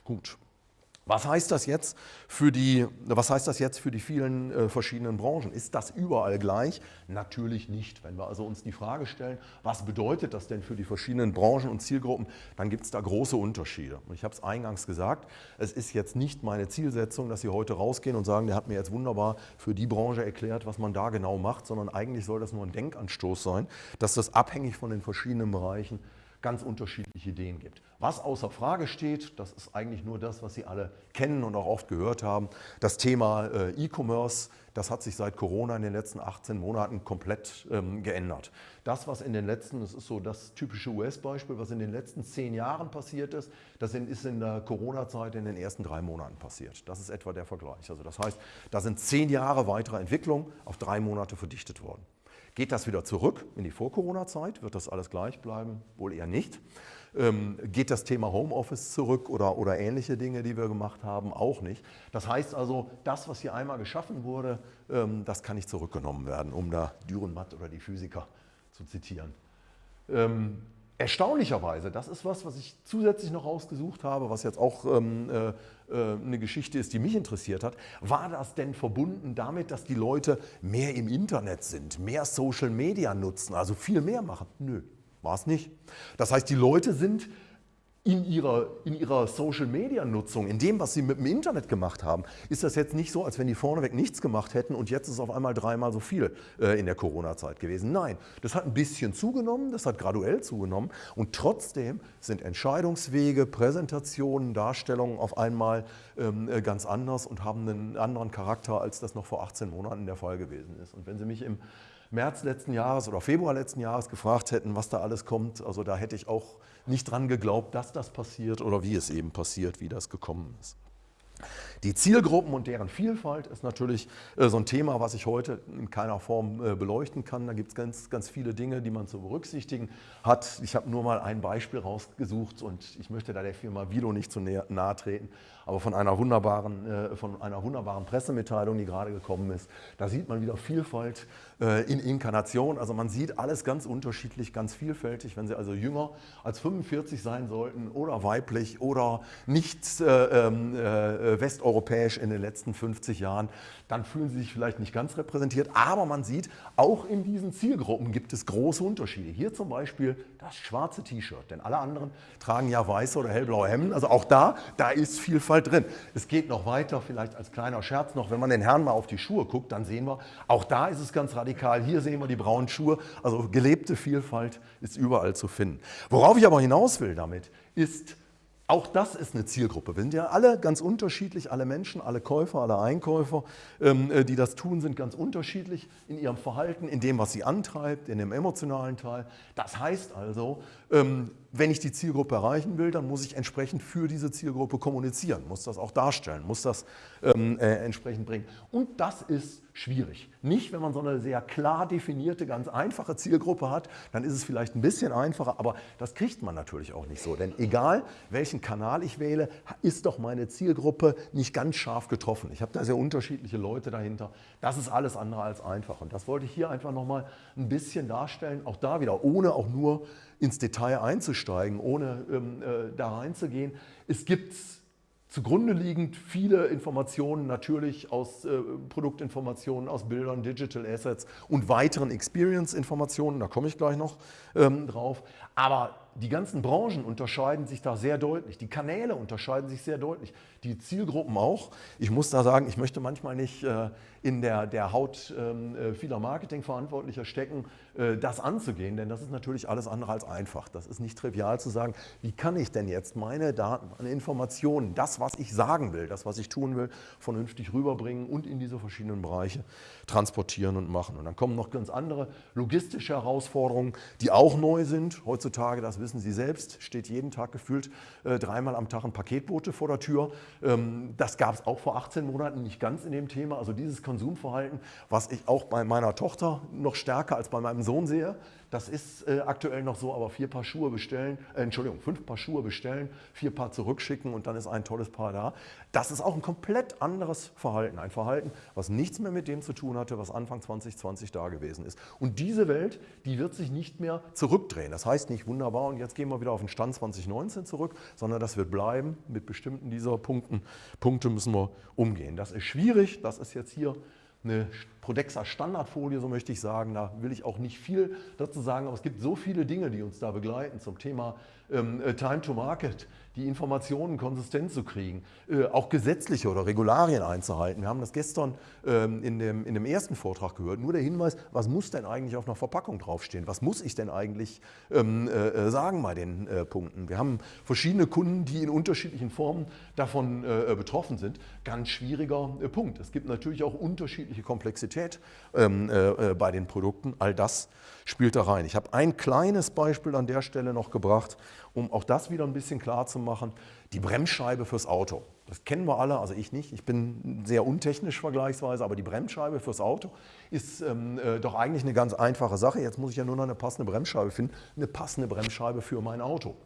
Gut. Was heißt das jetzt für die, was heißt das jetzt für die vielen äh, verschiedenen Branchen? Ist das überall gleich? Natürlich nicht. Wenn wir also uns die Frage stellen, was bedeutet das denn für die verschiedenen Branchen und Zielgruppen, dann gibt es da große Unterschiede. Und ich habe es eingangs gesagt, es ist jetzt nicht meine Zielsetzung, dass Sie heute rausgehen und sagen, der hat mir jetzt wunderbar für die Branche erklärt, was man da genau macht, sondern eigentlich soll das nur ein Denkanstoß sein, dass das abhängig von den verschiedenen Bereichen ganz unterschiedliche Ideen gibt. Was außer Frage steht, das ist eigentlich nur das, was Sie alle kennen und auch oft gehört haben, das Thema äh, E-Commerce, das hat sich seit Corona in den letzten 18 Monaten komplett ähm, geändert. Das, was in den letzten, das ist so das typische US-Beispiel, was in den letzten zehn Jahren passiert ist, das ist in der Corona-Zeit in den ersten drei Monaten passiert. Das ist etwa der Vergleich. Also das heißt, da sind zehn Jahre weitere Entwicklung auf drei Monate verdichtet worden. Geht das wieder zurück in die Vor-Corona-Zeit? Wird das alles gleich bleiben? Wohl eher nicht. Ähm, geht das Thema Homeoffice zurück oder, oder ähnliche Dinge, die wir gemacht haben? Auch nicht. Das heißt also, das, was hier einmal geschaffen wurde, ähm, das kann nicht zurückgenommen werden, um da Dürrenmatt oder die Physiker zu zitieren. Ähm, Erstaunlicherweise, das ist was, was ich zusätzlich noch rausgesucht habe, was jetzt auch ähm, äh, äh, eine Geschichte ist, die mich interessiert hat. War das denn verbunden damit, dass die Leute mehr im Internet sind, mehr Social Media nutzen, also viel mehr machen? Nö, war es nicht. Das heißt, die Leute sind in ihrer, in ihrer Social-Media-Nutzung, in dem, was sie mit dem Internet gemacht haben, ist das jetzt nicht so, als wenn die vorneweg nichts gemacht hätten und jetzt ist auf einmal dreimal so viel äh, in der Corona-Zeit gewesen. Nein, das hat ein bisschen zugenommen, das hat graduell zugenommen und trotzdem sind Entscheidungswege, Präsentationen, Darstellungen auf einmal ähm, äh, ganz anders und haben einen anderen Charakter, als das noch vor 18 Monaten der Fall gewesen ist. Und wenn Sie mich im März letzten Jahres oder Februar letzten Jahres gefragt hätten, was da alles kommt, also da hätte ich auch nicht dran geglaubt, dass das passiert oder wie es eben passiert, wie das gekommen ist. Die Zielgruppen und deren Vielfalt ist natürlich äh, so ein Thema, was ich heute in keiner Form äh, beleuchten kann. Da gibt es ganz, ganz viele Dinge, die man zu berücksichtigen hat. Ich habe nur mal ein Beispiel rausgesucht und ich möchte da der Firma Vilo nicht zu nahe treten, aber von einer wunderbaren, äh, von einer wunderbaren Pressemitteilung, die gerade gekommen ist. Da sieht man wieder Vielfalt in Inkarnation. Also man sieht alles ganz unterschiedlich, ganz vielfältig. Wenn Sie also jünger als 45 sein sollten oder weiblich oder nicht äh, äh, westeuropäisch in den letzten 50 Jahren, dann fühlen sie sich vielleicht nicht ganz repräsentiert. Aber man sieht, auch in diesen Zielgruppen gibt es große Unterschiede. Hier zum Beispiel das schwarze T-Shirt, denn alle anderen tragen ja weiße oder hellblaue Hemden. Also auch da, da ist Vielfalt drin. Es geht noch weiter, vielleicht als kleiner Scherz noch, wenn man den Herrn mal auf die Schuhe guckt, dann sehen wir, auch da ist es ganz radikal. Hier sehen wir die braunen Schuhe. Also gelebte Vielfalt ist überall zu finden. Worauf ich aber hinaus will damit, ist, auch das ist eine Zielgruppe. Wir sind ja alle ganz unterschiedlich, alle Menschen, alle Käufer, alle Einkäufer, ähm, äh, die das tun, sind ganz unterschiedlich in ihrem Verhalten, in dem, was sie antreibt, in dem emotionalen Teil. Das heißt also, ähm, wenn ich die Zielgruppe erreichen will, dann muss ich entsprechend für diese Zielgruppe kommunizieren, muss das auch darstellen, muss das ähm, äh, entsprechend bringen. Und das ist schwierig. Nicht, wenn man so eine sehr klar definierte, ganz einfache Zielgruppe hat, dann ist es vielleicht ein bisschen einfacher, aber das kriegt man natürlich auch nicht so. Denn egal, welchen Kanal ich wähle, ist doch meine Zielgruppe nicht ganz scharf getroffen. Ich habe da sehr unterschiedliche Leute dahinter. Das ist alles andere als einfach. Und das wollte ich hier einfach nochmal ein bisschen darstellen, auch da wieder, ohne auch nur ins Detail einzusteigen, ohne ähm, äh, da reinzugehen. Es gibt zugrunde liegend viele Informationen natürlich aus äh, Produktinformationen, aus Bildern, Digital Assets und weiteren Experience-Informationen, da komme ich gleich noch ähm, drauf. Aber die ganzen Branchen unterscheiden sich da sehr deutlich. Die Kanäle unterscheiden sich sehr deutlich. Die Zielgruppen auch. Ich muss da sagen, ich möchte manchmal nicht äh, in der, der Haut ähm, äh, vieler Marketingverantwortlicher stecken, äh, das anzugehen, denn das ist natürlich alles andere als einfach. Das ist nicht trivial zu sagen, wie kann ich denn jetzt meine Daten, meine Informationen, das, was ich sagen will, das, was ich tun will, vernünftig rüberbringen und in diese verschiedenen Bereiche transportieren und machen. Und dann kommen noch ganz andere logistische Herausforderungen, die auch neu sind. Heutzutage, das wissen Sie selbst, steht jeden Tag gefühlt dreimal am Tag ein Paketbote vor der Tür. Ähm, das gab es auch vor 18 Monaten nicht ganz in dem Thema. Also dieses Konsumverhalten, was ich auch bei meiner Tochter noch stärker als bei meinem Sohn sehe, das ist äh, aktuell noch so, aber vier Paar Schuhe bestellen, äh, Entschuldigung, fünf Paar Schuhe bestellen, vier Paar zurückschicken und dann ist ein tolles Paar da. Das ist auch ein komplett anderes Verhalten. Ein Verhalten, was nichts mehr mit dem zu tun hatte, was Anfang 2020 da gewesen ist. Und diese Welt, die wird sich nicht mehr zurückdrehen. Das heißt nicht wunderbar und jetzt gehen wir wieder auf den Stand 2019 zurück, sondern das wird bleiben. Mit bestimmten dieser Punkten, Punkte müssen wir umgehen. Das ist schwierig, das ist jetzt hier eine Prodexa Standardfolie, so möchte ich sagen. Da will ich auch nicht viel dazu sagen, aber es gibt so viele Dinge, die uns da begleiten zum Thema ähm, äh, Time to Market, die Informationen konsistent zu kriegen, äh, auch gesetzliche oder Regularien einzuhalten. Wir haben das gestern ähm, in, dem, in dem ersten Vortrag gehört. Nur der Hinweis, was muss denn eigentlich auf einer Verpackung draufstehen? Was muss ich denn eigentlich ähm, äh, äh sagen bei den äh, Punkten? Wir haben verschiedene Kunden, die in unterschiedlichen Formen davon äh, betroffen sind. Ganz schwieriger Punkt. Es gibt natürlich auch unterschiedliche Komplexität ähm, bei den Produkten. All das spielt da rein. Ich habe ein kleines Beispiel an der Stelle noch gebracht, um auch das wieder ein bisschen klar zu machen. Die Bremsscheibe fürs Auto. Das kennen wir alle, also ich nicht. Ich bin sehr untechnisch vergleichsweise, aber die Bremsscheibe fürs Auto ist ähm, äh, doch eigentlich eine ganz einfache Sache. Jetzt muss ich ja nur noch eine passende Bremsscheibe finden. Eine passende Bremsscheibe für mein Auto.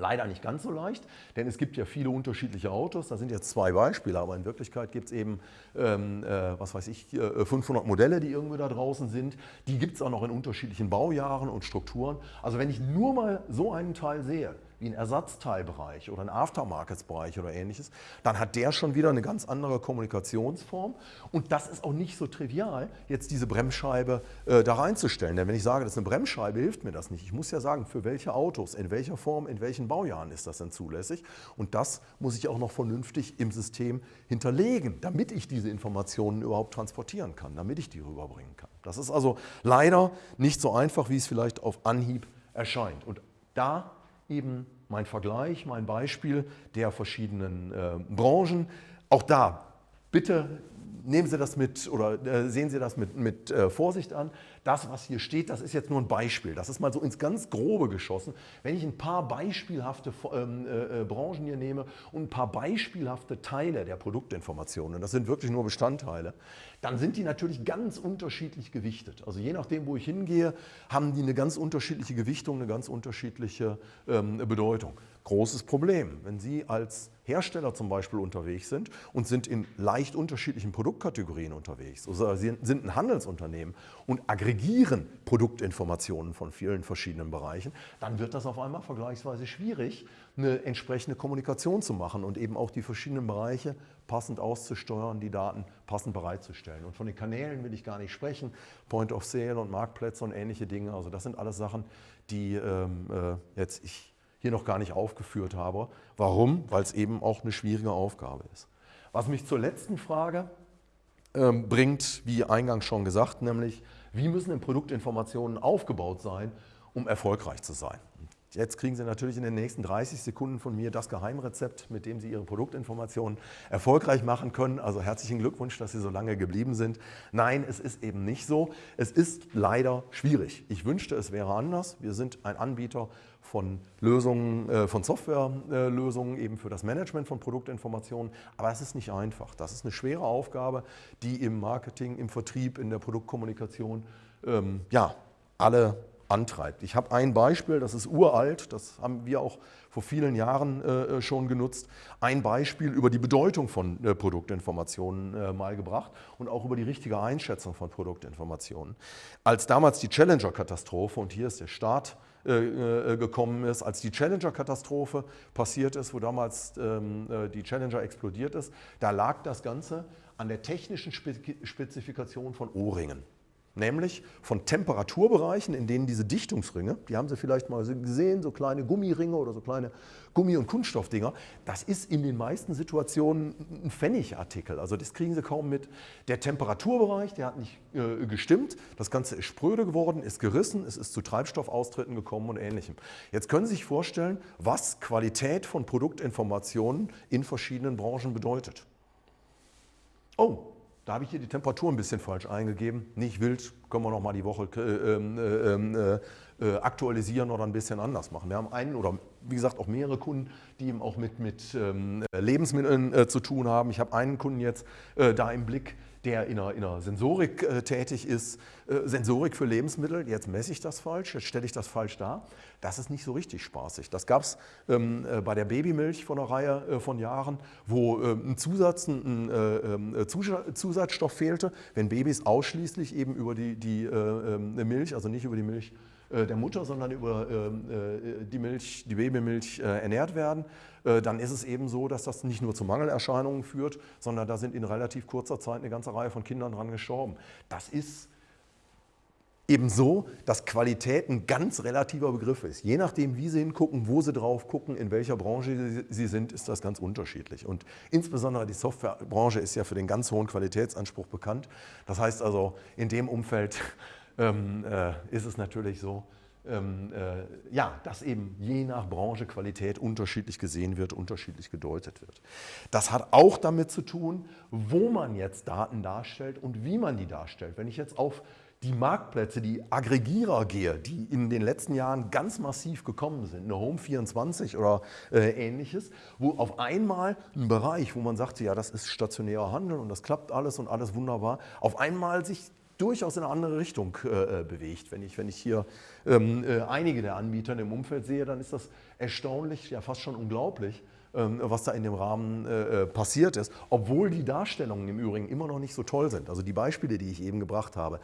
Leider nicht ganz so leicht, denn es gibt ja viele unterschiedliche Autos. Da sind jetzt zwei Beispiele, aber in Wirklichkeit gibt es eben, ähm, äh, was weiß ich, 500 Modelle, die irgendwo da draußen sind. Die gibt es auch noch in unterschiedlichen Baujahren und Strukturen. Also wenn ich nur mal so einen Teil sehe, wie ein Ersatzteilbereich oder ein Aftermarkets-Bereich oder ähnliches, dann hat der schon wieder eine ganz andere Kommunikationsform. Und das ist auch nicht so trivial, jetzt diese Bremsscheibe äh, da reinzustellen. Denn wenn ich sage, das ist eine Bremsscheibe, hilft mir das nicht. Ich muss ja sagen, für welche Autos, in welcher Form, in welchen Baujahren ist das denn zulässig. Und das muss ich auch noch vernünftig im System hinterlegen, damit ich diese Informationen überhaupt transportieren kann, damit ich die rüberbringen kann. Das ist also leider nicht so einfach, wie es vielleicht auf Anhieb erscheint. Und da eben mein Vergleich, mein Beispiel der verschiedenen äh, Branchen. Auch da bitte nehmen Sie das mit oder äh, sehen Sie das mit, mit äh, Vorsicht an. Das, was hier steht, das ist jetzt nur ein Beispiel. Das ist mal so ins ganz Grobe geschossen. Wenn ich ein paar beispielhafte ähm, äh, äh, Branchen hier nehme und ein paar beispielhafte Teile der Produktinformationen, das sind wirklich nur Bestandteile, dann sind die natürlich ganz unterschiedlich gewichtet. Also je nachdem, wo ich hingehe, haben die eine ganz unterschiedliche Gewichtung, eine ganz unterschiedliche ähm, Bedeutung. Großes Problem, wenn Sie als Hersteller zum Beispiel unterwegs sind und sind in leicht unterschiedlichen Produktkategorien unterwegs oder Sie sind ein Handelsunternehmen und aggregieren Produktinformationen von vielen verschiedenen Bereichen, dann wird das auf einmal vergleichsweise schwierig, eine entsprechende Kommunikation zu machen und eben auch die verschiedenen Bereiche passend auszusteuern, die Daten passend bereitzustellen. Und von den Kanälen will ich gar nicht sprechen, Point of Sale und Marktplätze und ähnliche Dinge. Also das sind alles Sachen, die ähm, äh, jetzt ich hier noch gar nicht aufgeführt habe. Warum? Weil es eben auch eine schwierige Aufgabe ist. Was mich zur letzten Frage ähm, bringt, wie eingangs schon gesagt, nämlich wie müssen denn Produktinformationen aufgebaut sein, um erfolgreich zu sein. Jetzt kriegen Sie natürlich in den nächsten 30 Sekunden von mir das Geheimrezept, mit dem Sie Ihre Produktinformationen erfolgreich machen können. Also herzlichen Glückwunsch, dass Sie so lange geblieben sind. Nein, es ist eben nicht so. Es ist leider schwierig. Ich wünschte, es wäre anders. Wir sind ein Anbieter von Lösungen, äh, von Softwarelösungen eben für das Management von Produktinformationen. Aber es ist nicht einfach. Das ist eine schwere Aufgabe, die im Marketing, im Vertrieb, in der Produktkommunikation ähm, ja, alle antreibt. Ich habe ein Beispiel, das ist uralt, das haben wir auch vor vielen Jahren äh, schon genutzt. Ein Beispiel über die Bedeutung von äh, Produktinformationen äh, mal gebracht und auch über die richtige Einschätzung von Produktinformationen. Als damals die Challenger-Katastrophe, und hier ist der Start, äh, äh, gekommen ist, als die Challenger-Katastrophe passiert ist, wo damals ähm, äh, die Challenger explodiert ist, da lag das Ganze an der technischen Spezifikation von O-Ringen nämlich von Temperaturbereichen, in denen diese Dichtungsringe, die haben Sie vielleicht mal gesehen, so kleine Gummiringe oder so kleine Gummi- und Kunststoffdinger, das ist in den meisten Situationen ein Pfennigartikel, also das kriegen Sie kaum mit. Der Temperaturbereich, der hat nicht äh, gestimmt, das Ganze ist spröde geworden, ist gerissen, es ist zu Treibstoffaustritten gekommen und ähnlichem. Jetzt können Sie sich vorstellen, was Qualität von Produktinformationen in verschiedenen Branchen bedeutet. Oh, da habe ich hier die Temperatur ein bisschen falsch eingegeben. Nicht wild, können wir noch mal die Woche äh, ähm, äh, ähm, äh, äh, aktualisieren oder ein bisschen anders machen. Wir haben einen oder wie gesagt auch mehrere Kunden, die eben auch mit, mit ähm, Lebensmitteln äh, zu tun haben. Ich habe einen Kunden jetzt äh, da im Blick, der in einer, in einer Sensorik äh, tätig ist, äh, Sensorik für Lebensmittel, jetzt messe ich das falsch, jetzt stelle ich das falsch dar. Das ist nicht so richtig spaßig. Das gab es ähm, äh, bei der Babymilch vor einer Reihe äh, von Jahren, wo äh, ein, Zusatz, ein äh, ähm, Zusatzstoff fehlte, wenn Babys ausschließlich eben über die, die ähm, Milch, also nicht über die Milch der Mutter, sondern über ähm, die Milch, die Babymilch ernährt werden, dann ist es eben so, dass das nicht nur zu Mangelerscheinungen führt, sondern da sind in relativ kurzer Zeit eine ganze Reihe von Kindern dran gestorben. Das ist Ebenso, dass Qualität ein ganz relativer Begriff ist. Je nachdem, wie Sie hingucken, wo Sie drauf gucken, in welcher Branche Sie sind, ist das ganz unterschiedlich. Und insbesondere die Softwarebranche ist ja für den ganz hohen Qualitätsanspruch bekannt. Das heißt also, in dem Umfeld ähm, äh, ist es natürlich so, ähm, äh, ja, dass eben je nach Branche Qualität unterschiedlich gesehen wird, unterschiedlich gedeutet wird. Das hat auch damit zu tun, wo man jetzt Daten darstellt und wie man die darstellt. Wenn ich jetzt auf die Marktplätze, die Aggregierer gehe, die in den letzten Jahren ganz massiv gekommen sind, eine Home24 oder äh, ähnliches, wo auf einmal ein Bereich, wo man sagt, ja, das ist stationärer Handel und das klappt alles und alles wunderbar, auf einmal sich durchaus in eine andere Richtung äh, äh bewegt. Wenn ich, wenn ich hier ähm, äh, einige der Anbieter im Umfeld sehe, dann ist das erstaunlich, ja fast schon unglaublich, was da in dem Rahmen äh, äh, passiert ist, obwohl die Darstellungen im Übrigen immer noch nicht so toll sind. Also die Beispiele, die ich eben gebracht habe,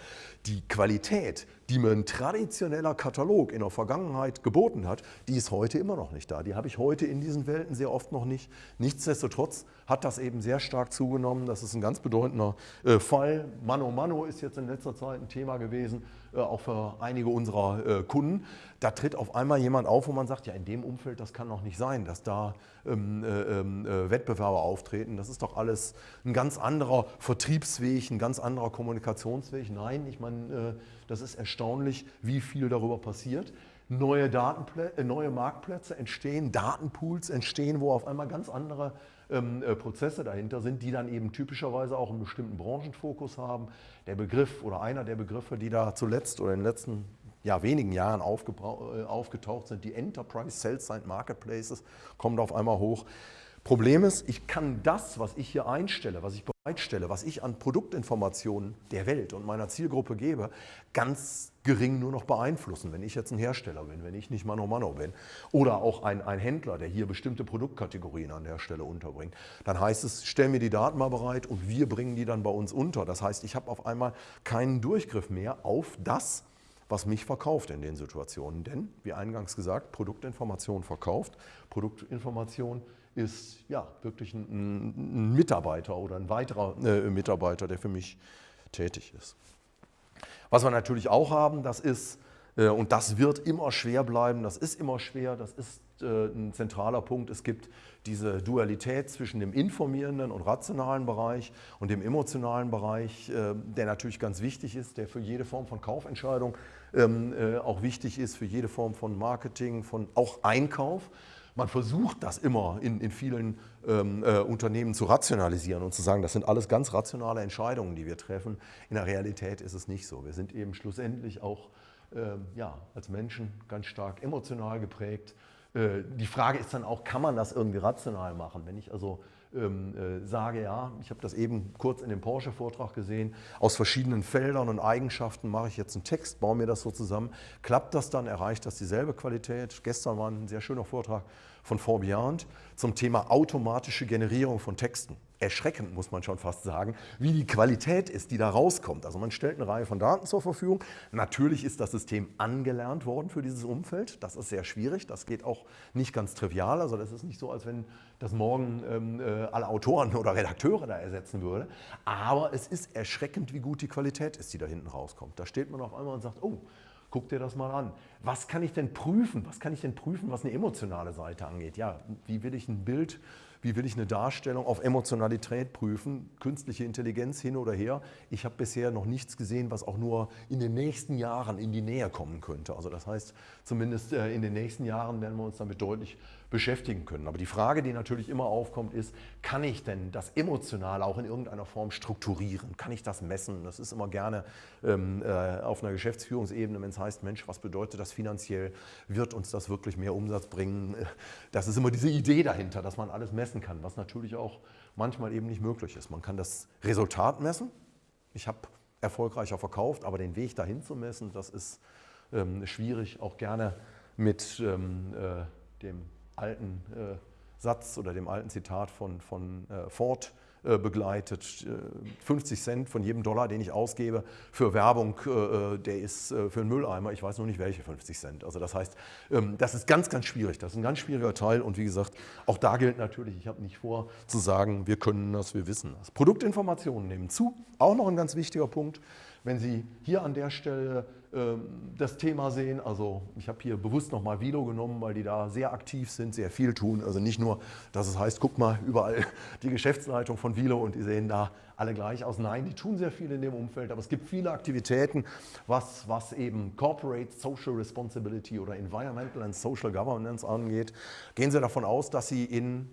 die Qualität, die mir ein traditioneller Katalog in der Vergangenheit geboten hat, die ist heute immer noch nicht da. Die habe ich heute in diesen Welten sehr oft noch nicht. Nichtsdestotrotz hat das eben sehr stark zugenommen. Das ist ein ganz bedeutender äh, Fall. Mano Mano ist jetzt in letzter Zeit ein Thema gewesen, auch für einige unserer Kunden. Da tritt auf einmal jemand auf, wo man sagt, ja in dem Umfeld, das kann doch nicht sein, dass da ähm, äh, ähm, äh, Wettbewerber auftreten. Das ist doch alles ein ganz anderer Vertriebsweg, ein ganz anderer Kommunikationsweg. Nein, ich meine, äh, das ist erstaunlich, wie viel darüber passiert. Neue, Datenplä äh, neue Marktplätze entstehen, Datenpools entstehen, wo auf einmal ganz andere ähm, äh, Prozesse dahinter sind, die dann eben typischerweise auch einen bestimmten Branchenfokus haben. Der Begriff oder einer der Begriffe, die da zuletzt oder in den letzten ja, wenigen Jahren äh, aufgetaucht sind, die Enterprise Sales Side Marketplaces, kommen da auf einmal hoch. Problem ist, ich kann das, was ich hier einstelle, was ich bereitstelle, was ich an Produktinformationen der Welt und meiner Zielgruppe gebe, ganz gering nur noch beeinflussen, wenn ich jetzt ein Hersteller bin, wenn ich nicht Mano Mano bin oder auch ein, ein Händler, der hier bestimmte Produktkategorien an der Stelle unterbringt. Dann heißt es, stell mir die Daten mal bereit und wir bringen die dann bei uns unter. Das heißt, ich habe auf einmal keinen Durchgriff mehr auf das, was mich verkauft in den Situationen. Denn, wie eingangs gesagt, Produktinformation verkauft. Produktinformation ist ja wirklich ein, ein Mitarbeiter oder ein weiterer äh, Mitarbeiter, der für mich tätig ist. Was wir natürlich auch haben, das ist, äh, und das wird immer schwer bleiben, das ist immer schwer, das ist äh, ein zentraler Punkt, es gibt diese Dualität zwischen dem informierenden und rationalen Bereich und dem emotionalen Bereich, äh, der natürlich ganz wichtig ist, der für jede Form von Kaufentscheidung ähm, äh, auch wichtig ist, für jede Form von Marketing, von auch Einkauf. Man versucht das immer in, in vielen ähm, äh, Unternehmen zu rationalisieren und zu sagen, das sind alles ganz rationale Entscheidungen, die wir treffen. In der Realität ist es nicht so. Wir sind eben schlussendlich auch ähm, ja, als Menschen ganz stark emotional geprägt. Äh, die Frage ist dann auch, kann man das irgendwie rational machen? Wenn ich also ähm, äh, sage, ja, ich habe das eben kurz in dem Porsche-Vortrag gesehen, aus verschiedenen Feldern und Eigenschaften mache ich jetzt einen Text, baue mir das so zusammen, klappt das dann, erreicht das dieselbe Qualität? Gestern war ein sehr schöner Vortrag von Forbiant zum Thema automatische Generierung von Texten. Erschreckend, muss man schon fast sagen, wie die Qualität ist, die da rauskommt. Also man stellt eine Reihe von Daten zur Verfügung. Natürlich ist das System angelernt worden für dieses Umfeld. Das ist sehr schwierig. Das geht auch nicht ganz trivial. Also das ist nicht so, als wenn das morgen ähm, äh, alle Autoren oder Redakteure da ersetzen würde. Aber es ist erschreckend, wie gut die Qualität ist, die da hinten rauskommt. Da steht man auf einmal und sagt, oh, Guck dir das mal an. Was kann ich denn prüfen? Was kann ich denn prüfen, was eine emotionale Seite angeht? Ja, wie will ich ein Bild, wie will ich eine Darstellung auf Emotionalität prüfen? Künstliche Intelligenz hin oder her. Ich habe bisher noch nichts gesehen, was auch nur in den nächsten Jahren in die Nähe kommen könnte. Also das heißt, zumindest äh, in den nächsten Jahren werden wir uns damit deutlich beschäftigen können. Aber die Frage, die natürlich immer aufkommt, ist, kann ich denn das Emotionale auch in irgendeiner Form strukturieren? Kann ich das messen? Das ist immer gerne ähm, äh, auf einer Geschäftsführungsebene, wenn es heißt, Mensch, was bedeutet das finanziell? Wird uns das wirklich mehr Umsatz bringen? Das ist immer diese Idee dahinter, dass man alles messen kann, was natürlich auch manchmal eben nicht möglich ist. Man kann das Resultat messen. Ich habe erfolgreicher verkauft, aber den Weg dahin zu messen, das ist ähm, schwierig, auch gerne mit ähm, äh, dem alten äh, Satz oder dem alten Zitat von, von äh, Ford äh, begleitet. 50 Cent von jedem Dollar, den ich ausgebe für Werbung, der ist für einen Mülleimer. Ich weiß noch nicht, welche 50 Cent. Also das heißt, ähm, das ist ganz, ganz schwierig. Das ist ein ganz schwieriger Teil. Und wie gesagt, auch da gilt natürlich, ich habe nicht vor zu sagen, wir können das, wir wissen das. Produktinformationen nehmen zu. Auch noch ein ganz wichtiger Punkt. Wenn Sie hier an der Stelle das Thema sehen. Also ich habe hier bewusst nochmal Vilo genommen, weil die da sehr aktiv sind, sehr viel tun. Also nicht nur, dass es heißt, guck mal überall die Geschäftsleitung von Vilo und die sehen da alle gleich aus. Nein, die tun sehr viel in dem Umfeld, aber es gibt viele Aktivitäten, was, was eben Corporate Social Responsibility oder Environmental and Social Governance angeht. Gehen Sie davon aus, dass Sie in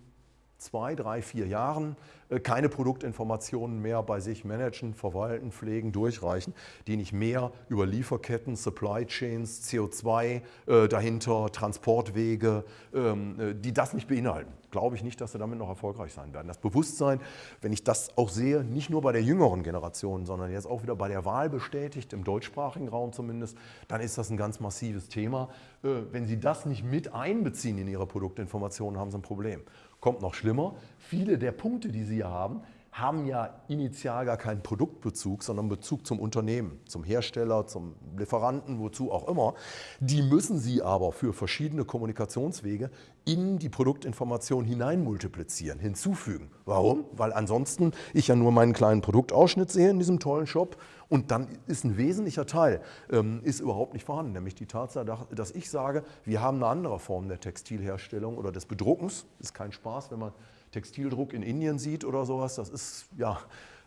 zwei, drei, vier Jahren äh, keine Produktinformationen mehr bei sich managen, verwalten, pflegen, durchreichen, die nicht mehr über Lieferketten, Supply Chains, CO2 äh, dahinter, Transportwege, ähm, äh, die das nicht beinhalten. Glaube ich nicht, dass sie damit noch erfolgreich sein werden. Das Bewusstsein, wenn ich das auch sehe, nicht nur bei der jüngeren Generation, sondern jetzt auch wieder bei der Wahl bestätigt, im deutschsprachigen Raum zumindest, dann ist das ein ganz massives Thema. Wenn Sie das nicht mit einbeziehen in Ihre Produktinformationen, haben Sie ein Problem kommt noch schlimmer, viele der Punkte, die Sie hier haben, haben ja initial gar keinen Produktbezug, sondern Bezug zum Unternehmen, zum Hersteller, zum Lieferanten, wozu auch immer. Die müssen Sie aber für verschiedene Kommunikationswege in die Produktinformation hinein multiplizieren, hinzufügen. Warum? Weil ansonsten ich ja nur meinen kleinen Produktausschnitt sehe in diesem tollen Shop und dann ist ein wesentlicher Teil ähm, ist überhaupt nicht vorhanden, nämlich die Tatsache, dass ich sage, wir haben eine andere Form der Textilherstellung oder des Bedruckens. Ist kein Spaß, wenn man Textildruck in Indien sieht oder sowas. Das ist ja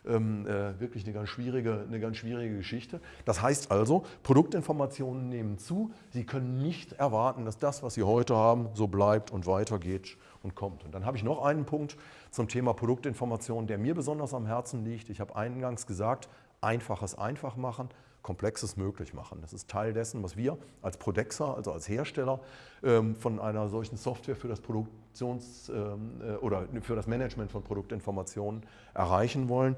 ähm, äh, wirklich eine ganz, schwierige, eine ganz schwierige Geschichte. Das heißt also, Produktinformationen nehmen zu. Sie können nicht erwarten, dass das, was Sie heute haben, so bleibt und weitergeht und kommt. Und dann habe ich noch einen Punkt zum Thema Produktinformation, der mir besonders am Herzen liegt. Ich habe eingangs gesagt, einfaches einfach machen, Komplexes möglich machen. Das ist Teil dessen, was wir als Prodexer, also als Hersteller ähm, von einer solchen Software für das Produktions- ähm, äh, oder für das Management von Produktinformationen erreichen wollen.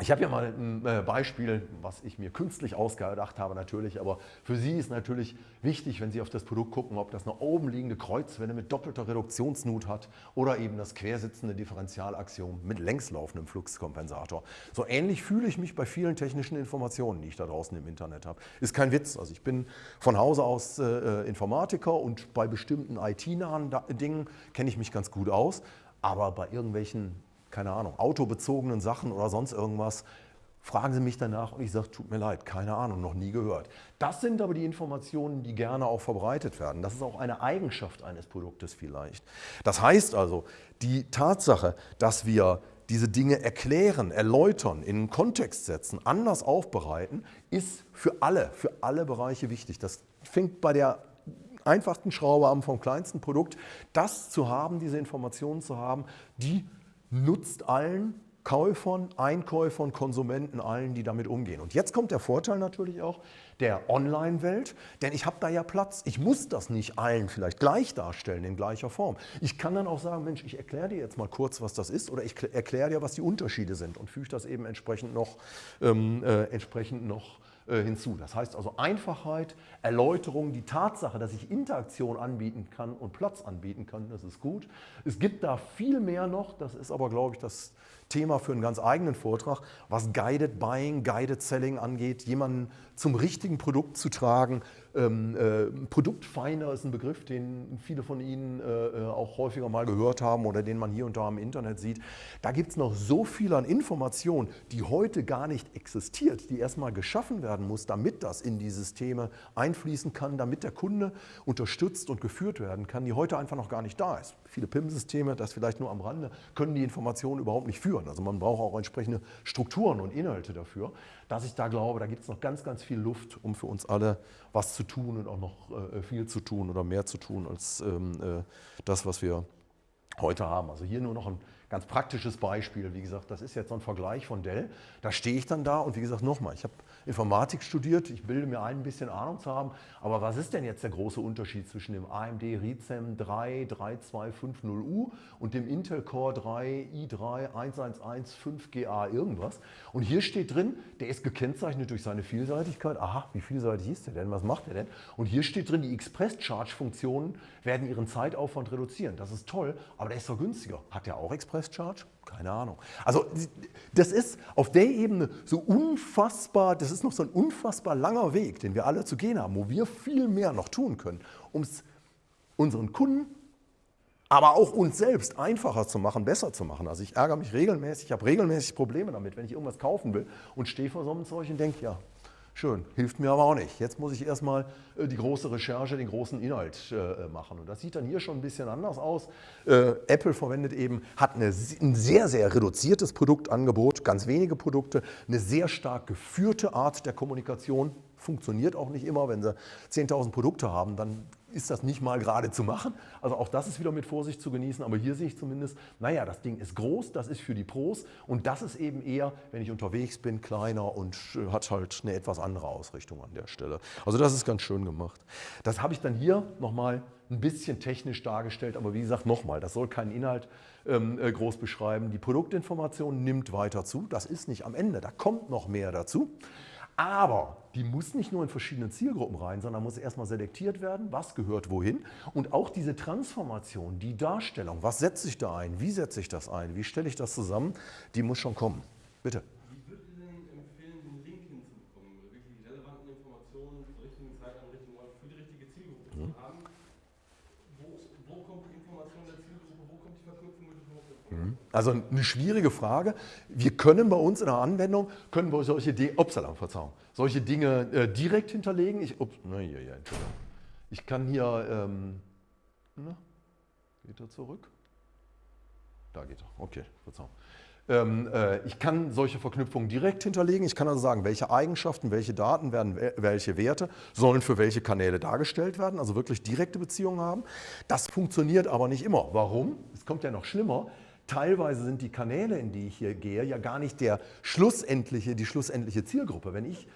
Ich habe ja mal ein äh, Beispiel, was ich mir künstlich ausgedacht habe natürlich, aber für Sie ist natürlich wichtig, wenn Sie auf das Produkt gucken, ob das eine oben liegende Kreuzwelle mit doppelter Reduktionsnut hat oder eben das quersitzende Differentialaxiom mit längslaufendem Fluxkompensator. So ähnlich fühle ich mich bei vielen technischen Informationen, die ich da draußen im Internet habe. Ist kein Witz, also ich bin von Hause aus äh, äh Informatiker und bei bestimmten IT-nahen Dingen kenne ich mich ganz gut aus, aber bei irgendwelchen keine Ahnung, autobezogenen Sachen oder sonst irgendwas, fragen Sie mich danach und ich sage, tut mir leid, keine Ahnung, noch nie gehört. Das sind aber die Informationen, die gerne auch verbreitet werden. Das ist auch eine Eigenschaft eines Produktes vielleicht. Das heißt also, die Tatsache, dass wir diese Dinge erklären, erläutern, in einen Kontext setzen, anders aufbereiten, ist für alle, für alle Bereiche wichtig. Das fängt bei der einfachsten Schraube an vom kleinsten Produkt, das zu haben, diese Informationen zu haben, die nutzt allen Käufern, Einkäufern, Konsumenten, allen, die damit umgehen. Und jetzt kommt der Vorteil natürlich auch der Online-Welt, denn ich habe da ja Platz. Ich muss das nicht allen vielleicht gleich darstellen, in gleicher Form. Ich kann dann auch sagen, Mensch, ich erkläre dir jetzt mal kurz, was das ist oder ich erkläre dir, was die Unterschiede sind und füge das eben entsprechend noch, ähm, äh, entsprechend noch hinzu. Das heißt also Einfachheit, Erläuterung, die Tatsache, dass ich Interaktion anbieten kann und Platz anbieten kann, das ist gut. Es gibt da viel mehr noch, das ist aber, glaube ich, das Thema für einen ganz eigenen Vortrag, was Guided Buying, Guided Selling angeht, jemanden zum richtigen Produkt zu tragen, ähm, äh, Produktfinder ist ein Begriff, den viele von Ihnen äh, äh, auch häufiger mal gehört haben oder den man hier und da im Internet sieht. Da gibt es noch so viel an Informationen, die heute gar nicht existiert, die erstmal geschaffen werden muss, damit das in die Systeme einfließen kann, damit der Kunde unterstützt und geführt werden kann, die heute einfach noch gar nicht da ist. Viele PIM-Systeme, das vielleicht nur am Rande, können die Informationen überhaupt nicht führen. Also man braucht auch entsprechende Strukturen und Inhalte dafür dass ich da glaube, da gibt es noch ganz, ganz viel Luft, um für uns alle was zu tun und auch noch äh, viel zu tun oder mehr zu tun als ähm, äh, das, was wir heute haben. Also hier nur noch ein ganz praktisches Beispiel. Wie gesagt, das ist jetzt so ein Vergleich von Dell. Da stehe ich dann da und wie gesagt, nochmal, ich habe Informatik studiert, ich bilde mir ein, ein bisschen Ahnung zu haben, aber was ist denn jetzt der große Unterschied zwischen dem AMD Ryzen 3 3250U und dem Intel Core 3 i3 1115GA irgendwas? Und hier steht drin, der ist gekennzeichnet durch seine Vielseitigkeit. Aha, wie vielseitig ist der denn? Was macht der denn? Und hier steht drin, die Express-Charge-Funktionen werden ihren Zeitaufwand reduzieren. Das ist toll, aber der ist doch günstiger. Hat der auch Express-Charge? Keine Ahnung. Also das ist auf der Ebene so unfassbar, das ist noch so ein unfassbar langer Weg, den wir alle zu gehen haben, wo wir viel mehr noch tun können, um es unseren Kunden, aber auch uns selbst einfacher zu machen, besser zu machen. Also ich ärgere mich regelmäßig, ich habe regelmäßig Probleme damit, wenn ich irgendwas kaufen will und stehe vor so einem Zeug und denke, ja, Schön, hilft mir aber auch nicht. Jetzt muss ich erstmal äh, die große Recherche, den großen Inhalt äh, machen. Und das sieht dann hier schon ein bisschen anders aus. Äh, Apple verwendet eben, hat eine, ein sehr, sehr reduziertes Produktangebot, ganz wenige Produkte, eine sehr stark geführte Art der Kommunikation. Funktioniert auch nicht immer, wenn sie 10.000 Produkte haben, dann ist das nicht mal gerade zu machen. Also auch das ist wieder mit Vorsicht zu genießen. Aber hier sehe ich zumindest, naja, das Ding ist groß, das ist für die Pros und das ist eben eher, wenn ich unterwegs bin, kleiner und hat halt eine etwas andere Ausrichtung an der Stelle. Also das ist ganz schön gemacht. Das habe ich dann hier nochmal ein bisschen technisch dargestellt, aber wie gesagt, nochmal, das soll keinen Inhalt ähm, äh, groß beschreiben. Die Produktinformation nimmt weiter zu, das ist nicht am Ende, da kommt noch mehr dazu. Aber die muss nicht nur in verschiedene Zielgruppen rein, sondern muss erstmal selektiert werden, was gehört wohin. Und auch diese Transformation, die Darstellung, was setze ich da ein, wie setze ich das ein, wie stelle ich das zusammen, die muss schon kommen. Bitte. Wie würden Sie denn empfehlen, den Link hinzubekommen, wirklich die relevanten Informationen zur richtigen Zeit am richtigen Ort für die richtige Zielgruppe mhm. zu haben? Wo, wo, kommt die Information der Zielgruppe, wo kommt die Verknüpfung mit dem Produkt? Also eine schwierige Frage. Wir können bei uns in der Anwendung, können wir solche Dinge, upsala, Verzeihung, solche Dinge äh, direkt hinterlegen. Ich, ups, na, ja, ja, ich kann hier, ähm, na, geht er zurück? Da geht er, okay, Verzeihung. Ähm, äh, ich kann solche Verknüpfungen direkt hinterlegen. Ich kann also sagen, welche Eigenschaften, welche Daten werden, welche Werte sollen für welche Kanäle dargestellt werden, also wirklich direkte Beziehungen haben. Das funktioniert aber nicht immer. Warum? Es kommt ja noch schlimmer. Teilweise sind die Kanäle, in die ich hier gehe, ja gar nicht der schlussendliche, die schlussendliche Zielgruppe. Wenn ich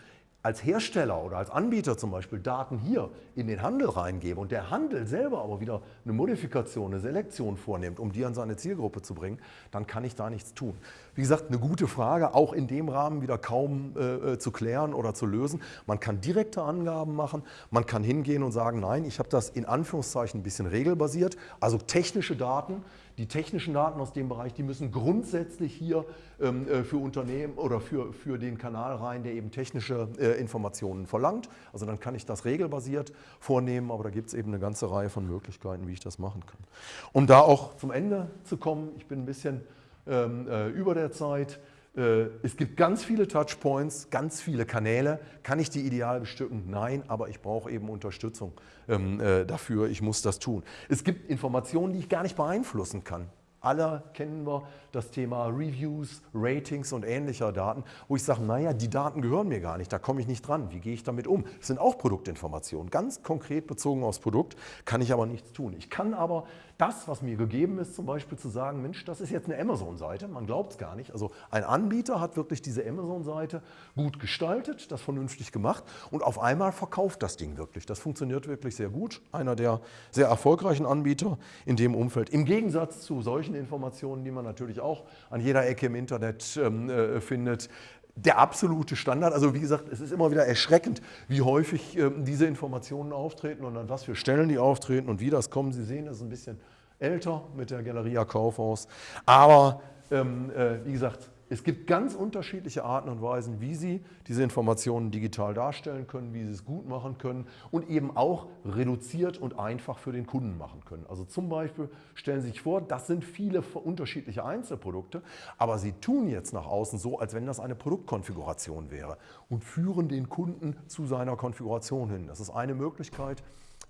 als Hersteller oder als Anbieter zum Beispiel Daten hier in den Handel reingebe und der Handel selber aber wieder eine Modifikation, eine Selektion vornimmt, um die an seine Zielgruppe zu bringen, dann kann ich da nichts tun. Wie gesagt, eine gute Frage, auch in dem Rahmen wieder kaum äh, äh zu klären oder zu lösen. Man kann direkte Angaben machen, man kann hingehen und sagen, nein, ich habe das in Anführungszeichen ein bisschen regelbasiert, also technische Daten, die technischen Daten aus dem Bereich, die müssen grundsätzlich hier ähm, äh, für Unternehmen oder für, für den Kanal rein, der eben technische äh, Informationen verlangt. Also dann kann ich das regelbasiert vornehmen, aber da gibt es eben eine ganze Reihe von Möglichkeiten, wie ich das machen kann. Um da auch zum Ende zu kommen, ich bin ein bisschen äh, über der Zeit, äh, es gibt ganz viele Touchpoints, ganz viele Kanäle. Kann ich die ideal bestücken? Nein, aber ich brauche eben Unterstützung ähm, äh, dafür. Ich muss das tun. Es gibt Informationen, die ich gar nicht beeinflussen kann. Alle kennen wir das Thema Reviews, Ratings und ähnlicher Daten, wo ich sage, naja, die Daten gehören mir gar nicht, da komme ich nicht dran. Wie gehe ich damit um? Das sind auch Produktinformationen, ganz konkret bezogen aufs Produkt, kann ich aber nichts tun. Ich kann aber das, was mir gegeben ist, zum Beispiel zu sagen, Mensch, das ist jetzt eine Amazon-Seite, man glaubt es gar nicht. Also ein Anbieter hat wirklich diese Amazon-Seite gut gestaltet, das vernünftig gemacht und auf einmal verkauft das Ding wirklich. Das funktioniert wirklich sehr gut. Einer der sehr erfolgreichen Anbieter in dem Umfeld. Im Gegensatz zu solchen Informationen, die man natürlich auch an jeder Ecke im Internet ähm, äh, findet, der absolute Standard. Also wie gesagt, es ist immer wieder erschreckend, wie häufig äh, diese Informationen auftreten und an was für Stellen die auftreten und wie das kommen. Sie sehen, es ist ein bisschen älter mit der Galeria Kaufhaus. Aber ähm, äh, wie gesagt, es gibt ganz unterschiedliche Arten und Weisen, wie Sie diese Informationen digital darstellen können, wie Sie es gut machen können und eben auch reduziert und einfach für den Kunden machen können. Also zum Beispiel stellen Sie sich vor, das sind viele unterschiedliche Einzelprodukte, aber Sie tun jetzt nach außen so, als wenn das eine Produktkonfiguration wäre und führen den Kunden zu seiner Konfiguration hin. Das ist eine Möglichkeit,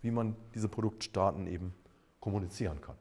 wie man diese Produktdaten eben kommunizieren kann.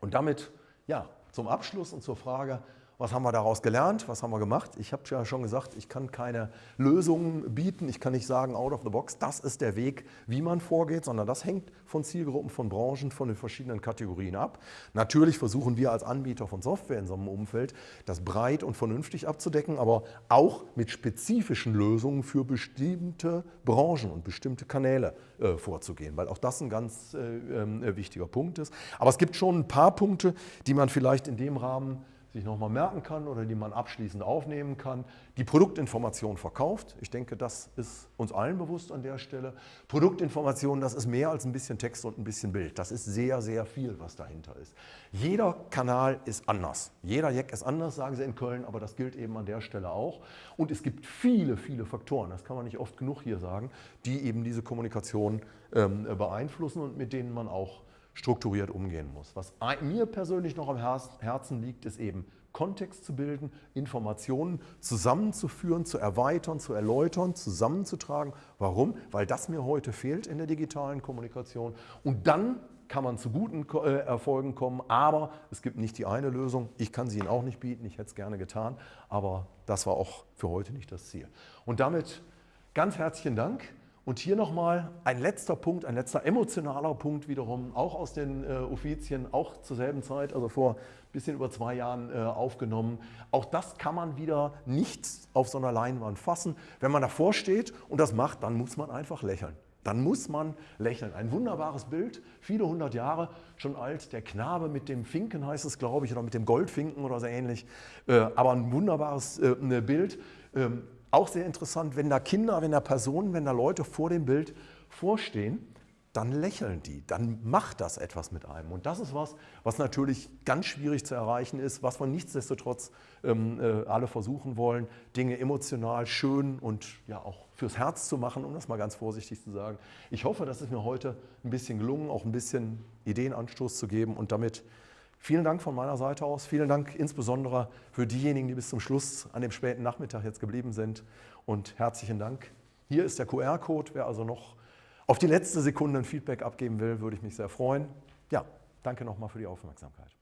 Und damit ja, zum Abschluss und zur Frage, was haben wir daraus gelernt? Was haben wir gemacht? Ich habe ja schon gesagt, ich kann keine Lösungen bieten. Ich kann nicht sagen, out of the box, das ist der Weg, wie man vorgeht, sondern das hängt von Zielgruppen, von Branchen, von den verschiedenen Kategorien ab. Natürlich versuchen wir als Anbieter von Software in so einem Umfeld, das breit und vernünftig abzudecken, aber auch mit spezifischen Lösungen für bestimmte Branchen und bestimmte Kanäle äh, vorzugehen, weil auch das ein ganz äh, äh, wichtiger Punkt ist. Aber es gibt schon ein paar Punkte, die man vielleicht in dem Rahmen sich nochmal merken kann oder die man abschließend aufnehmen kann. Die Produktinformation verkauft. Ich denke, das ist uns allen bewusst an der Stelle. Produktinformation, das ist mehr als ein bisschen Text und ein bisschen Bild. Das ist sehr, sehr viel, was dahinter ist. Jeder Kanal ist anders. Jeder Jack ist anders, sagen sie in Köln, aber das gilt eben an der Stelle auch. Und es gibt viele, viele Faktoren, das kann man nicht oft genug hier sagen, die eben diese Kommunikation ähm, beeinflussen und mit denen man auch strukturiert umgehen muss. Was mir persönlich noch am Herzen liegt, ist eben Kontext zu bilden, Informationen zusammenzuführen, zu erweitern, zu erläutern, zusammenzutragen. Warum? Weil das mir heute fehlt in der digitalen Kommunikation. Und dann kann man zu guten äh, Erfolgen kommen, aber es gibt nicht die eine Lösung. Ich kann sie Ihnen auch nicht bieten, ich hätte es gerne getan, aber das war auch für heute nicht das Ziel. Und damit ganz herzlichen Dank. Und hier nochmal ein letzter Punkt, ein letzter emotionaler Punkt wiederum, auch aus den äh, Offizien, auch zur selben Zeit, also vor ein bisschen über zwei Jahren äh, aufgenommen. Auch das kann man wieder nicht auf so einer Leinwand fassen. Wenn man davor steht und das macht, dann muss man einfach lächeln. Dann muss man lächeln. Ein wunderbares Bild, viele hundert Jahre schon alt. Der Knabe mit dem Finken heißt es, glaube ich, oder mit dem Goldfinken oder so ähnlich. Äh, aber ein wunderbares äh, Bild. Ähm, auch sehr interessant, wenn da Kinder, wenn da Personen, wenn da Leute vor dem Bild vorstehen, dann lächeln die, dann macht das etwas mit einem. Und das ist was, was natürlich ganz schwierig zu erreichen ist, was wir nichtsdestotrotz ähm, äh, alle versuchen wollen, Dinge emotional schön und ja auch fürs Herz zu machen, um das mal ganz vorsichtig zu sagen. Ich hoffe, das ist mir heute ein bisschen gelungen, auch ein bisschen Ideenanstoß zu geben und damit Vielen Dank von meiner Seite aus. Vielen Dank insbesondere für diejenigen, die bis zum Schluss an dem späten Nachmittag jetzt geblieben sind. Und herzlichen Dank. Hier ist der QR-Code. Wer also noch auf die letzte Sekunde ein Feedback abgeben will, würde ich mich sehr freuen. Ja, danke nochmal für die Aufmerksamkeit.